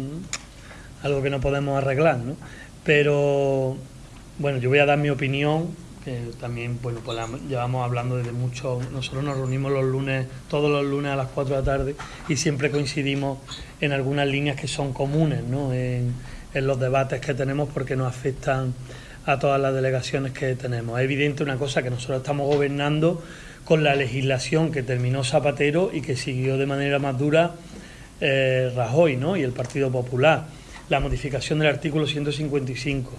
algo que no podemos arreglar, ¿no? Pero bueno, yo voy a dar mi opinión, que también bueno, pues llevamos hablando desde mucho, nosotros nos reunimos los lunes, todos los lunes a las 4 de la tarde y siempre coincidimos en algunas líneas que son comunes, ¿no? En, en los debates que tenemos porque nos afectan a todas las delegaciones que tenemos. Es evidente una cosa que nosotros estamos gobernando con la legislación que terminó Zapatero y que siguió de manera más dura eh, Rajoy ¿no? y el Partido Popular la modificación del artículo 155.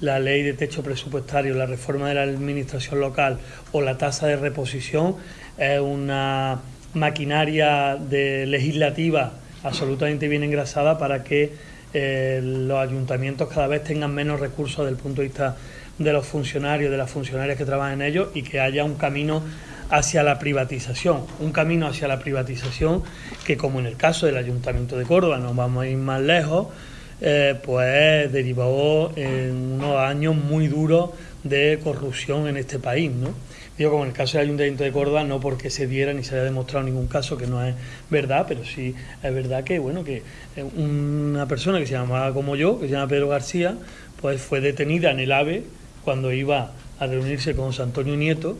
La ley de techo presupuestario, la reforma de la administración local o la tasa de reposición es una maquinaria de legislativa absolutamente bien engrasada para que eh, los ayuntamientos cada vez tengan menos recursos desde el punto de vista de los funcionarios, de las funcionarias que trabajan en ellos y que haya un camino hacia la privatización, un camino hacia la privatización que como en el caso del Ayuntamiento de Córdoba, no vamos a ir más lejos, eh, pues derivó en unos años muy duros de corrupción en este país, ¿no? Digo, como en el caso del Ayuntamiento de Córdoba, no porque se diera ni se haya demostrado ningún caso que no es verdad, pero sí es verdad que, bueno, que eh, una persona que se llamaba como yo, que se llama Pedro García, pues fue detenida en el AVE cuando iba a reunirse con José Antonio Nieto,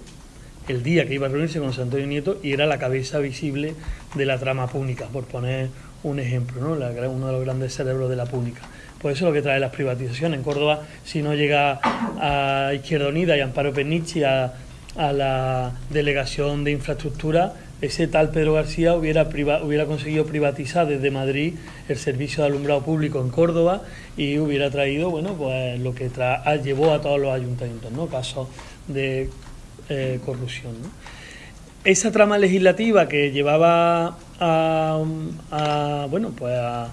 el día que iba a reunirse con José Antonio Nieto, y era la cabeza visible de la trama pública, por poner un ejemplo, ¿no? uno de los grandes cerebros de la pública. Pues eso es lo que trae las privatizaciones. En Córdoba, si no llega a Izquierda Unida y Amparo Penichi a, la delegación de infraestructura, ese tal Pedro García hubiera, hubiera conseguido privatizar desde Madrid el servicio de alumbrado público en Córdoba y hubiera traído, bueno, pues lo que llevó a todos los ayuntamientos, ¿no? Casos de eh, corrupción. Esa trama legislativa que llevaba a, bueno, pues a,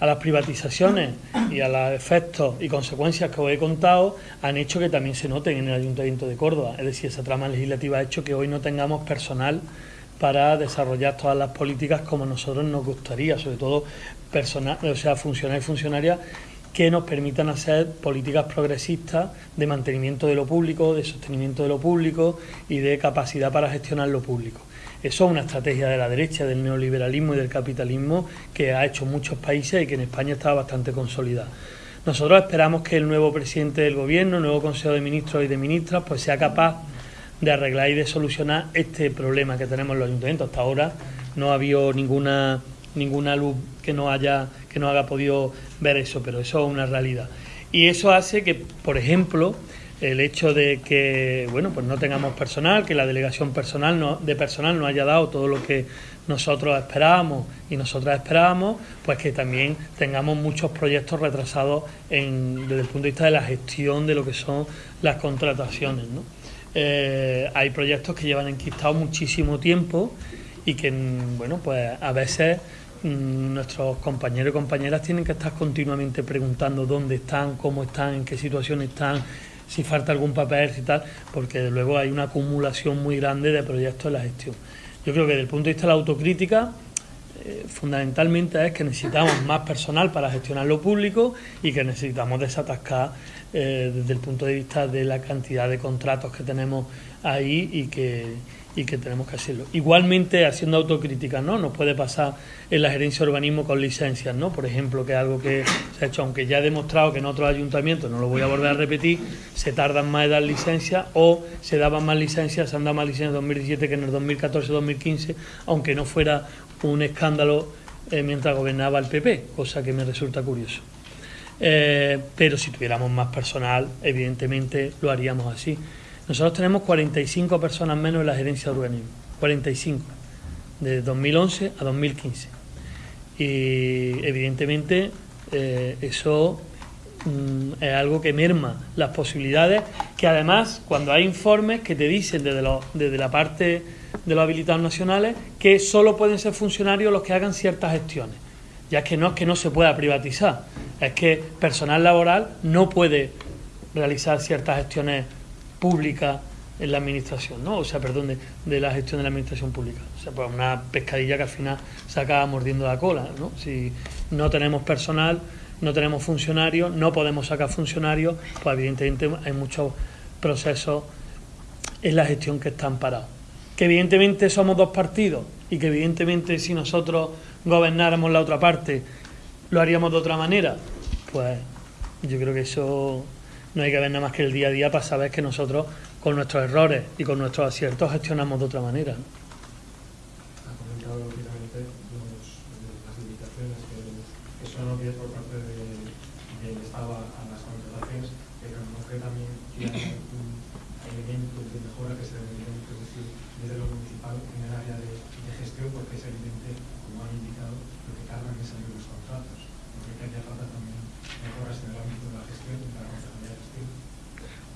las privatizaciones y a los efectos y consecuencias que os he contado han hecho que también se noten en el Ayuntamiento de Córdoba. Es decir, esa trama legislativa ha hecho que hoy no tengamos personal para desarrollar todas las políticas como nosotros nos gustaría, sobre todo personal, o sea, funcionarios y funcionarias que nos permitan hacer políticas progresistas de mantenimiento de lo público, de sostenimiento de lo público y de capacidad para gestionar lo público. Eso es una estrategia de la derecha, del neoliberalismo y del capitalismo que ha hecho muchos países y que en España está bastante consolidada. Nosotros esperamos que el nuevo presidente del Gobierno, el nuevo Consejo de Ministros y de Ministras, pues sea capaz de arreglar y de solucionar este problema que tenemos en los ayuntamientos. Hasta ahora no ha habido ninguna ninguna luz que no haya que no haya podido ver eso, pero eso es una realidad. Y eso hace que, por ejemplo, el hecho de que bueno pues no tengamos personal, que la delegación personal de personal no haya dado todo lo que nosotros esperábamos y nosotras esperábamos, pues que también tengamos muchos proyectos retrasados en, desde el punto de vista de la gestión de lo que son las contrataciones. ¿no? Eh, hay proyectos que llevan enquistados muchísimo tiempo y que, bueno, pues a veces mm, nuestros compañeros y compañeras tienen que estar continuamente preguntando dónde están, cómo están, en qué situación están, si falta algún papel y tal, porque luego hay una acumulación muy grande de proyectos en la gestión. Yo creo que desde el punto de vista de la autocrítica, eh, fundamentalmente es que necesitamos más personal para gestionar lo público y que necesitamos desatascar eh, desde el punto de vista de la cantidad de contratos que tenemos ahí y que, y que tenemos que hacerlo. Igualmente, haciendo autocrítica, ¿no? Nos puede pasar en la gerencia de urbanismo con licencias, ¿no? Por ejemplo, que es algo que se ha hecho, aunque ya he demostrado que en otros ayuntamientos, no lo voy a volver a repetir, se tardan más en dar licencias o se daban más licencias, se han dado más licencias en 2017 que en el 2014-2015, aunque no fuera un escándalo eh, mientras gobernaba el PP, cosa que me resulta curioso. Eh, pero si tuviéramos más personal, evidentemente lo haríamos así. Nosotros tenemos 45 personas menos en la gerencia de urbanismo, 45, de 2011 a 2015. Y evidentemente eh, eso mm, es algo que merma las posibilidades, que además cuando hay informes que te dicen desde, desde la parte de los habilitados nacionales que solo pueden ser funcionarios los que hagan ciertas gestiones. Ya que no es que no se pueda privatizar, es que personal laboral no puede realizar ciertas gestiones pública en la administración, ¿no? O sea, perdón, de, la gestión de la administración pública. O sea, pues una pescadilla que al final se acaba mordiendo la cola, ¿no? Si no tenemos personal, no tenemos funcionarios, no podemos sacar funcionarios, pues evidentemente hay muchos procesos en la gestión que están parados. Que evidentemente somos dos partidos y que evidentemente si nosotros gobernáramos la otra parte lo haríamos de otra manera, pues yo creo que eso no hay que ver nada más que el día a día para saber que nosotros con nuestros errores y con nuestros aciertos gestionamos de otra manera. Ha comentado rápidamente las limitaciones que, que son obvias por parte del de, Estado a, las contrataciones, pero no que también tiene un elemento de mejora que se debería introducir desde lo municipal en el área de, de gestión, porque es evidente, como han indicado, lo que tardan en salir los contratos. Porque hay que hacer falta también mejoras en el ámbito de la gestión y de la responsabilidad de gestión.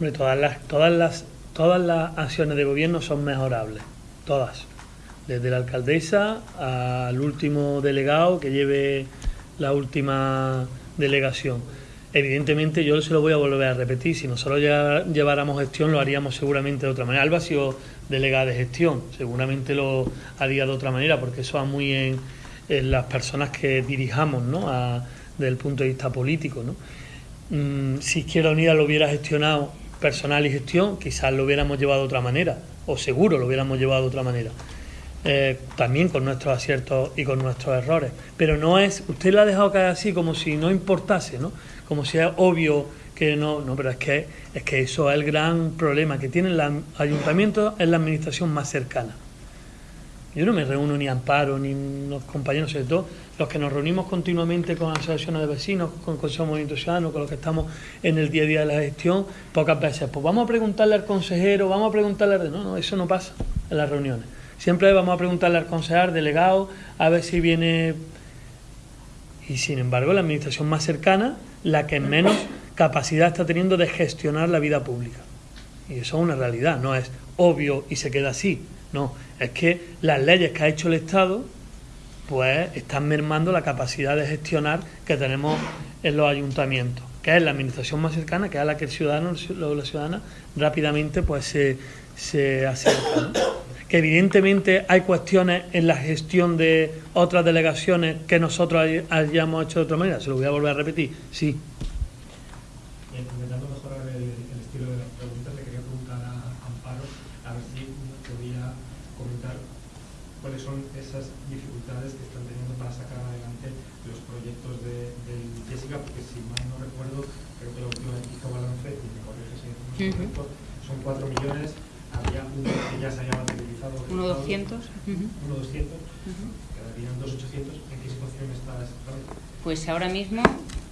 Todas las, todas las, todas las acciones de gobierno son mejorables, todas. Desde la alcaldesa al último delegado que lleve la última delegación. Evidentemente yo se lo voy a volver a repetir, si nosotros lleváramos gestión lo haríamos seguramente de otra manera. Alba ha sido delegada de gestión, seguramente lo haría de otra manera, porque eso va muy en, en las personas que dirijamos, ¿no? A, desde el punto de vista político, ¿no? Mm, si Izquierda Unida lo hubiera gestionado personal y gestión, quizás lo hubiéramos llevado de otra manera, o seguro lo hubiéramos llevado de otra manera. Eh, también con nuestros aciertos y con nuestros errores. Pero no es, usted lo ha dejado caer así como si no importase, ¿no? Como si es obvio que no, no, pero es que, es que eso es el gran problema que tienen los ayuntamientos en la administración más cercana. Yo no me reúno ni Amparo, ni los compañeros, sobre todo los que nos reunimos continuamente con asociaciones de vecinos, con Consejo Movimiento Ciudadano, con los que estamos en el día a día de la gestión, pocas veces, pues vamos a preguntarle al consejero, vamos a preguntarle al... No, no, eso no pasa en las reuniones. Siempre vamos a preguntarle al concejal, delegado, a ver si viene... Y sin embargo, la administración más cercana, la que menos capacidad está teniendo de gestionar la vida pública. Y eso es una realidad, no es obvio y se queda así. No, es que las leyes que ha hecho el Estado pues están mermando la capacidad de gestionar que tenemos en los ayuntamientos, que es la administración más cercana, que es a la que el ciudadano la ciudadana rápidamente pues se, se acerca. Que evidentemente hay cuestiones en la gestión de otras delegaciones que nosotros hayamos hecho de otra manera, se lo voy a volver a repetir, sí. intentando mejorar el, el estilo de las preguntas, le quería preguntar a Amparo a ver si podía comentar cuáles son esas dificultades que están teniendo para sacar adelante los proyectos de, del Jessica, porque si mal no recuerdo, creo que la última vez que hizo balance, y me son 4 millones, había uno que ya se había materializado. Uno ejecutado, 200. ujú, 1.200, ujú. quedarían 2.800. ¿En qué situación está exactamente? Pues ahora mismo,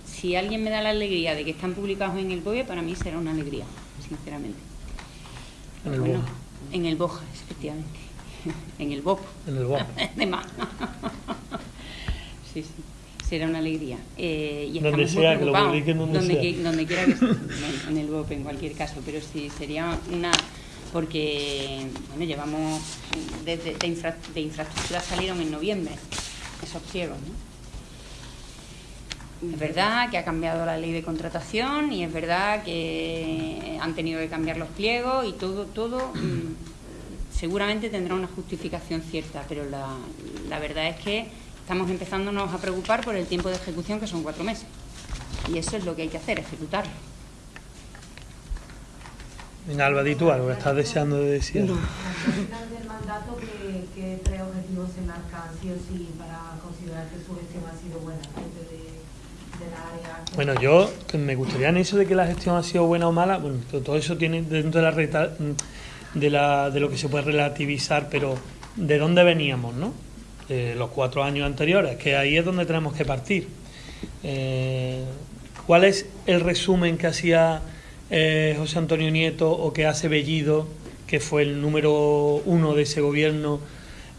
si alguien me da la alegría de que están publicados en el BOE, para mí será una alegría, sinceramente. En el Bueno. En el BOJA, efectivamente. en el BOP. En el BOA. de más. sí, sí. Será una alegría. Eh, y Donde estamos sea, muy que lo preocupados. publiquen donde sea. que- donde quiera que esté. En el BOP, en cualquier caso. Pero sí, sería una... Porque, bueno, llevamos... Desde, de, infra- de infraestructuras salieron en noviembre esos pliegos, ¿no? Es verdad que ha cambiado la ley de contratación y es verdad que han tenido que cambiar los pliegos y todo, todo mm, seguramente tendrá una justificación cierta, pero la, la verdad es que estamos empezándonos a preocupar por el tiempo de ejecución, que son cuatro meses. Y eso es lo que hay que hacer, ejecutarlo. Venga, Alba, di tú algo que estás deseando de decir. Al final del mandato, ¿qué, qué tres objetivos se marcan sí o sí para considerar que su gestión ha sido buena aparte de, de la área? que- Bueno, yo me gustaría en eso de que la gestión ha sido buena o mala, bueno, to- todo eso tiene dentro de la, reta- de la de lo que se puede relativizar, pero ¿de dónde veníamos, no? De los cuatro años anteriores, que ahí es donde tenemos que partir. Eh, ¿Cuál es el resumen que hacía eh, José Antonio Nieto o que hace Bellido, que fue el número uno de ese gobierno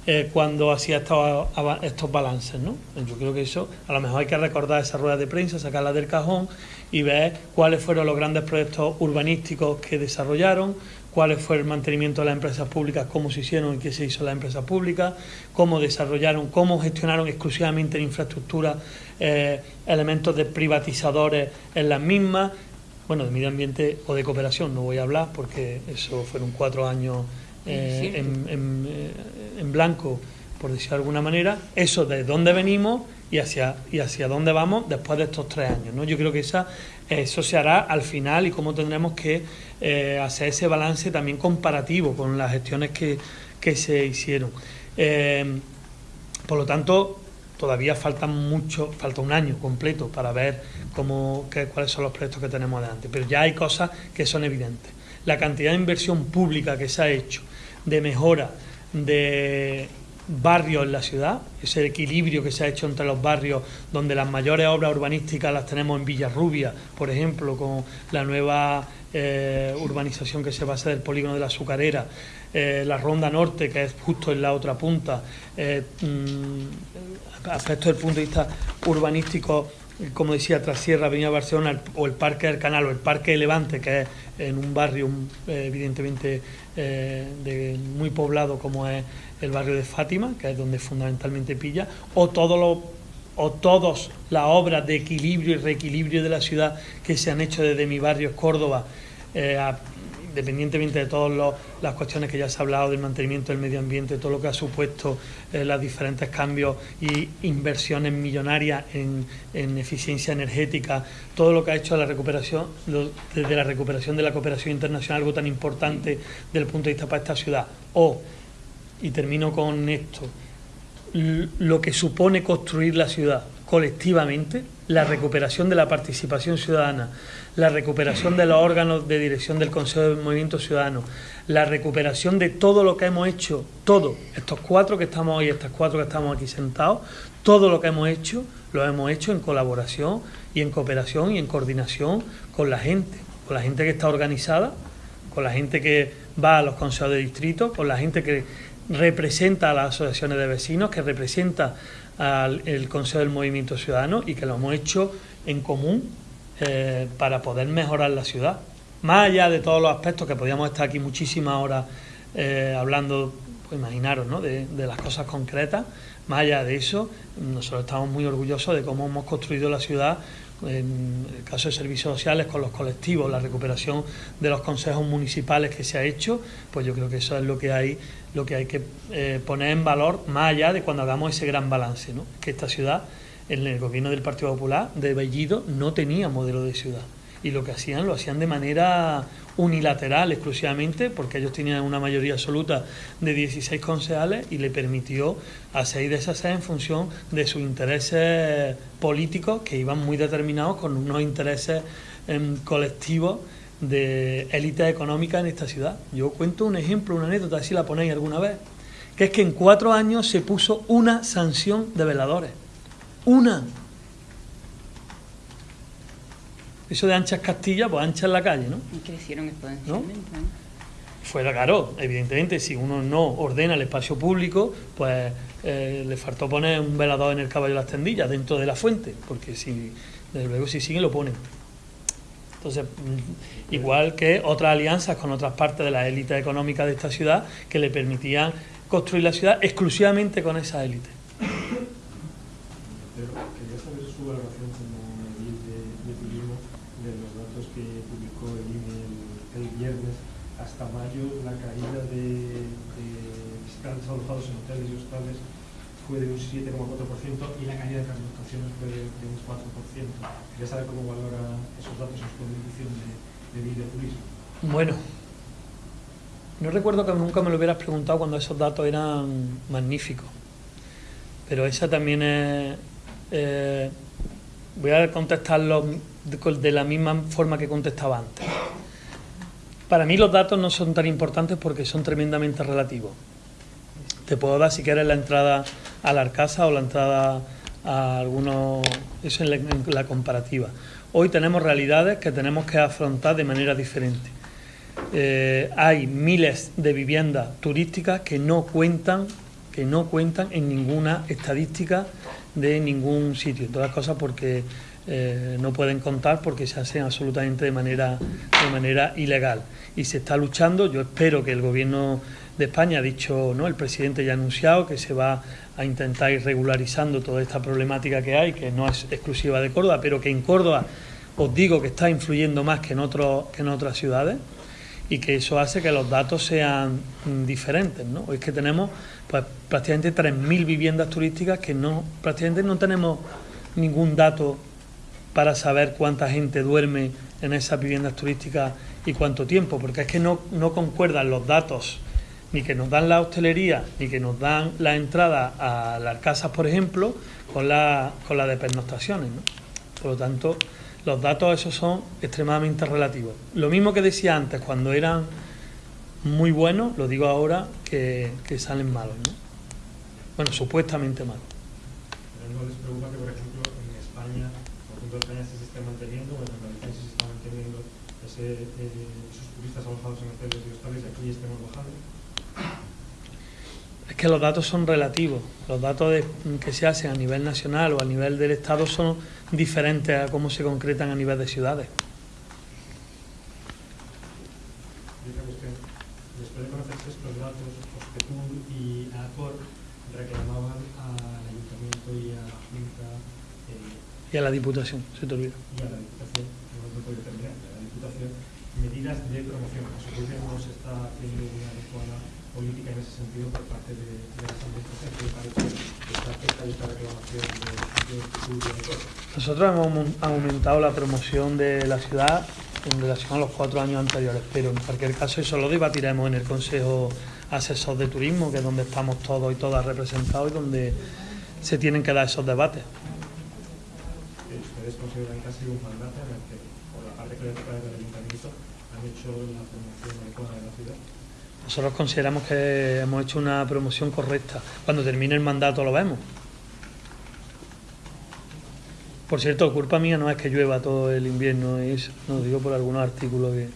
eh, cuando hacía estos, balances, ¿no? Yo creo que eso, a lo mejor hay que recordar esas ruedas de prensa, sacarlas del cajón y ver cuáles fueron los grandes proyectos urbanísticos que desarrollaron, cuáles fue el mantenimiento de las empresas públicas, cómo se hicieron y qué se hizo en las empresas públicas, cómo desarrollaron, cómo gestionaron exclusivamente en infraestructura eh, elementos de privatizadores en las mismas, bueno, de medio ambiente o de cooperación no voy a hablar porque eso fueron cuatro años eh, en, en, eh, en blanco, por decirlo de alguna manera, eso de dónde venimos y hacia, y hacia dónde vamos después de estos tres años. ¿no? Yo creo que esa, eso se hará al final y cómo tendremos que eh, hacer ese balance también comparativo con las gestiones que, que se hicieron. Eh, por lo tanto, todavía falta mucho, falta un año completo para ver cómo, qué- cuáles son los proyectos que tenemos adelante. Pero ya hay cosas que son evidentes. La cantidad de inversión pública que se ha hecho de mejora de barrios en la ciudad, ese equilibrio que se ha hecho entre los barrios, donde las mayores obras urbanísticas las tenemos en Villarrubia, por ejemplo, con la nueva eh, urbanización que se va a hacer del polígono de la Azucarera, eh, la Ronda Norte, que es justo en la otra punta, eh, mm, aspectos desde punto de vista urbanístico como decía, Trasierra, Avenida Barcelona, o el Parque del Canal, o el Parque de Levante, que es en un barrio eh, evidentemente eh, de, muy poblado como es el barrio de Fátima, que es donde fundamentalmente pilla, o todos los o todas las obras de equilibrio y reequilibrio de la ciudad que se han hecho desde mi barrio Córdoba, eh, independientemente de todas las cuestiones que ya se ha hablado del mantenimiento del medio ambiente, todo lo que ha supuesto eh, los diferentes cambios y inversiones millonarias en, eficiencia energética, todo lo que ha hecho la recuperación, desde la recuperación de la cooperación internacional, algo tan importante desde el punto de vista para esta ciudad, o, y termino con esto, lo que supone construir la ciudad colectivamente, la recuperación de la participación ciudadana, la recuperación de los órganos de dirección del Consejo de Movimiento Ciudadano, la recuperación de todo lo que hemos hecho, todo, estos cuatro que estamos hoy, estas cuatro que estamos aquí sentados, todo lo que hemos hecho, lo hemos hecho en colaboración y en cooperación y en coordinación con la gente, con la gente que está organizada, con la gente que va a los consejos de distrito, con la gente que representa a las asociaciones de vecinos, que representa al Consejo del Movimiento Ciudadano y que lo hemos hecho en común eh, para poder mejorar la ciudad. Más allá de todos los aspectos que podríamos estar aquí muchísimas horas eh, hablando, pues imaginaros, ¿no? de, de las cosas concretas, más allá de eso, nosotros estamos muy orgullosos de cómo hemos construido la ciudad en el caso de servicios sociales con los colectivos, la recuperación de los consejos municipales que se ha hecho, pues yo creo que eso es lo que hay, lo que hay que eh, poner en valor más allá de cuando hagamos ese gran balance, ¿no? que esta ciudad, en el gobierno del Partido Popular de Bellido, no tenía modelo de ciudad y lo que hacían lo hacían de manera unilateral exclusivamente, porque ellos tenían una mayoría absoluta de 16 concejales y le permitió a seis de esas seis en función de sus intereses políticos que iban muy determinados con unos intereses em, colectivos de élite económica en esta ciudad. Yo cuento un ejemplo, una anécdota, si la ponéis alguna vez, que es que en cuatro años se puso una sanción de veladores. Una. Eso de anchas Castilla, pues ancha en la calle, ¿no? Y crecieron exponencialmente. ¿no? Fuera claro, evidentemente, si uno no ordena el espacio público, pues eh, le faltó poner un velador en el caballo de las tendillas dentro de la fuente, porque si, desde luego, si siguen, lo ponen. Entonces, mm, igual que otras alianzas con otras partes de la élite económica de esta ciudad que le permitían construir la ciudad exclusivamente con esa élite. La caída de, visitantes alojados en hoteles y hostales fue de un 7,4% y la caída de transportaciones fue de, un 4%. Quería saber cómo valora esos datos en su medición de, de, de turismo. Bueno, no recuerdo que nunca me lo hubieras preguntado cuando esos datos eran magníficos, pero esa también es... Eh, voy a contestarlo de la misma forma que contestaba antes. Para mí los datos no son tan importantes porque son tremendamente relativos. Te puedo dar si quieres la entrada a la Arcasa o la entrada a algunos... Eso en la, comparativa. Hoy tenemos realidades que tenemos que afrontar de manera diferente. Eh, hay miles de viviendas turísticas que no cuentan que no cuentan en ninguna estadística de ningún sitio. Todas las cosas porque eh, no pueden contar porque se hacen absolutamente de manera, de manera ilegal. Y se está luchando, yo espero que el gobierno de España ha dicho, ¿no? el presidente ya ha anunciado que se va a intentar ir regularizando toda esta problemática que hay, que no es exclusiva de Córdoba, pero que en Córdoba os digo que está influyendo más que en, otros que en otras ciudades y que eso hace que los datos sean diferentes. ¿no? Es que tenemos pues, prácticamente 3.000 viviendas turísticas que no prácticamente no tenemos ningún dato para saber cuánta gente duerme en esas viviendas turísticas y cuánto tiempo, porque es que no, no concuerdan los datos ni que nos dan la hostelería, ni que nos dan la entrada a las casas, por ejemplo, con la, con la de pernoctaciones. ¿no? Por lo tanto, los datos esos son extremadamente relativos. Lo mismo que decía antes, cuando eran muy buenos, lo digo ahora, que, que salen malos. ¿no? Bueno, supuestamente malos. ¿No les preocupa que, por ejemplo, en España España se está manteniendo, bueno, en Galicia se está manteniendo ese, eh, esos turistas alojados en hoteles y hostales y aquí estemos bajando. Es que los datos son relativos. Los datos de, que se hacen a nivel nacional o a nivel del Estado son, diferentes a cómo se concretan a nivel de ciudades. Y otra cuestión, después de conocerse estos datos, Ospetur y ACOR reclamaban al Ayuntamiento y a la Junta eh, Y a la Diputación, se te olvida. y a la Diputación, puedo terminar, a la Diputación, medidas de promoción. A su vez no se está haciendo una adecuada política en ese sentido por parte de, de las administraciones que parece que está afecta esta reclamación de, de ACOR. Nosotros hemos aumen- aumentado la promoción de la ciudad en relación a los cuatro años anteriores, pero en cualquier caso eso lo debatiremos en el Consejo Asesor de Turismo, que es donde estamos todos y todas representados y donde se tienen que dar esos debates. Ustedes consideran que ha sido un mandato en el que, por la parte que le toca del ayuntamiento, han hecho la promoción adecuada de la ciudad. Nosotros consideramos que hemos hecho una promoción correcta. Cuando termine el mandato lo vemos. Por cierto, culpa mía no es que llueva todo el invierno, es, no digo por algunos artículos que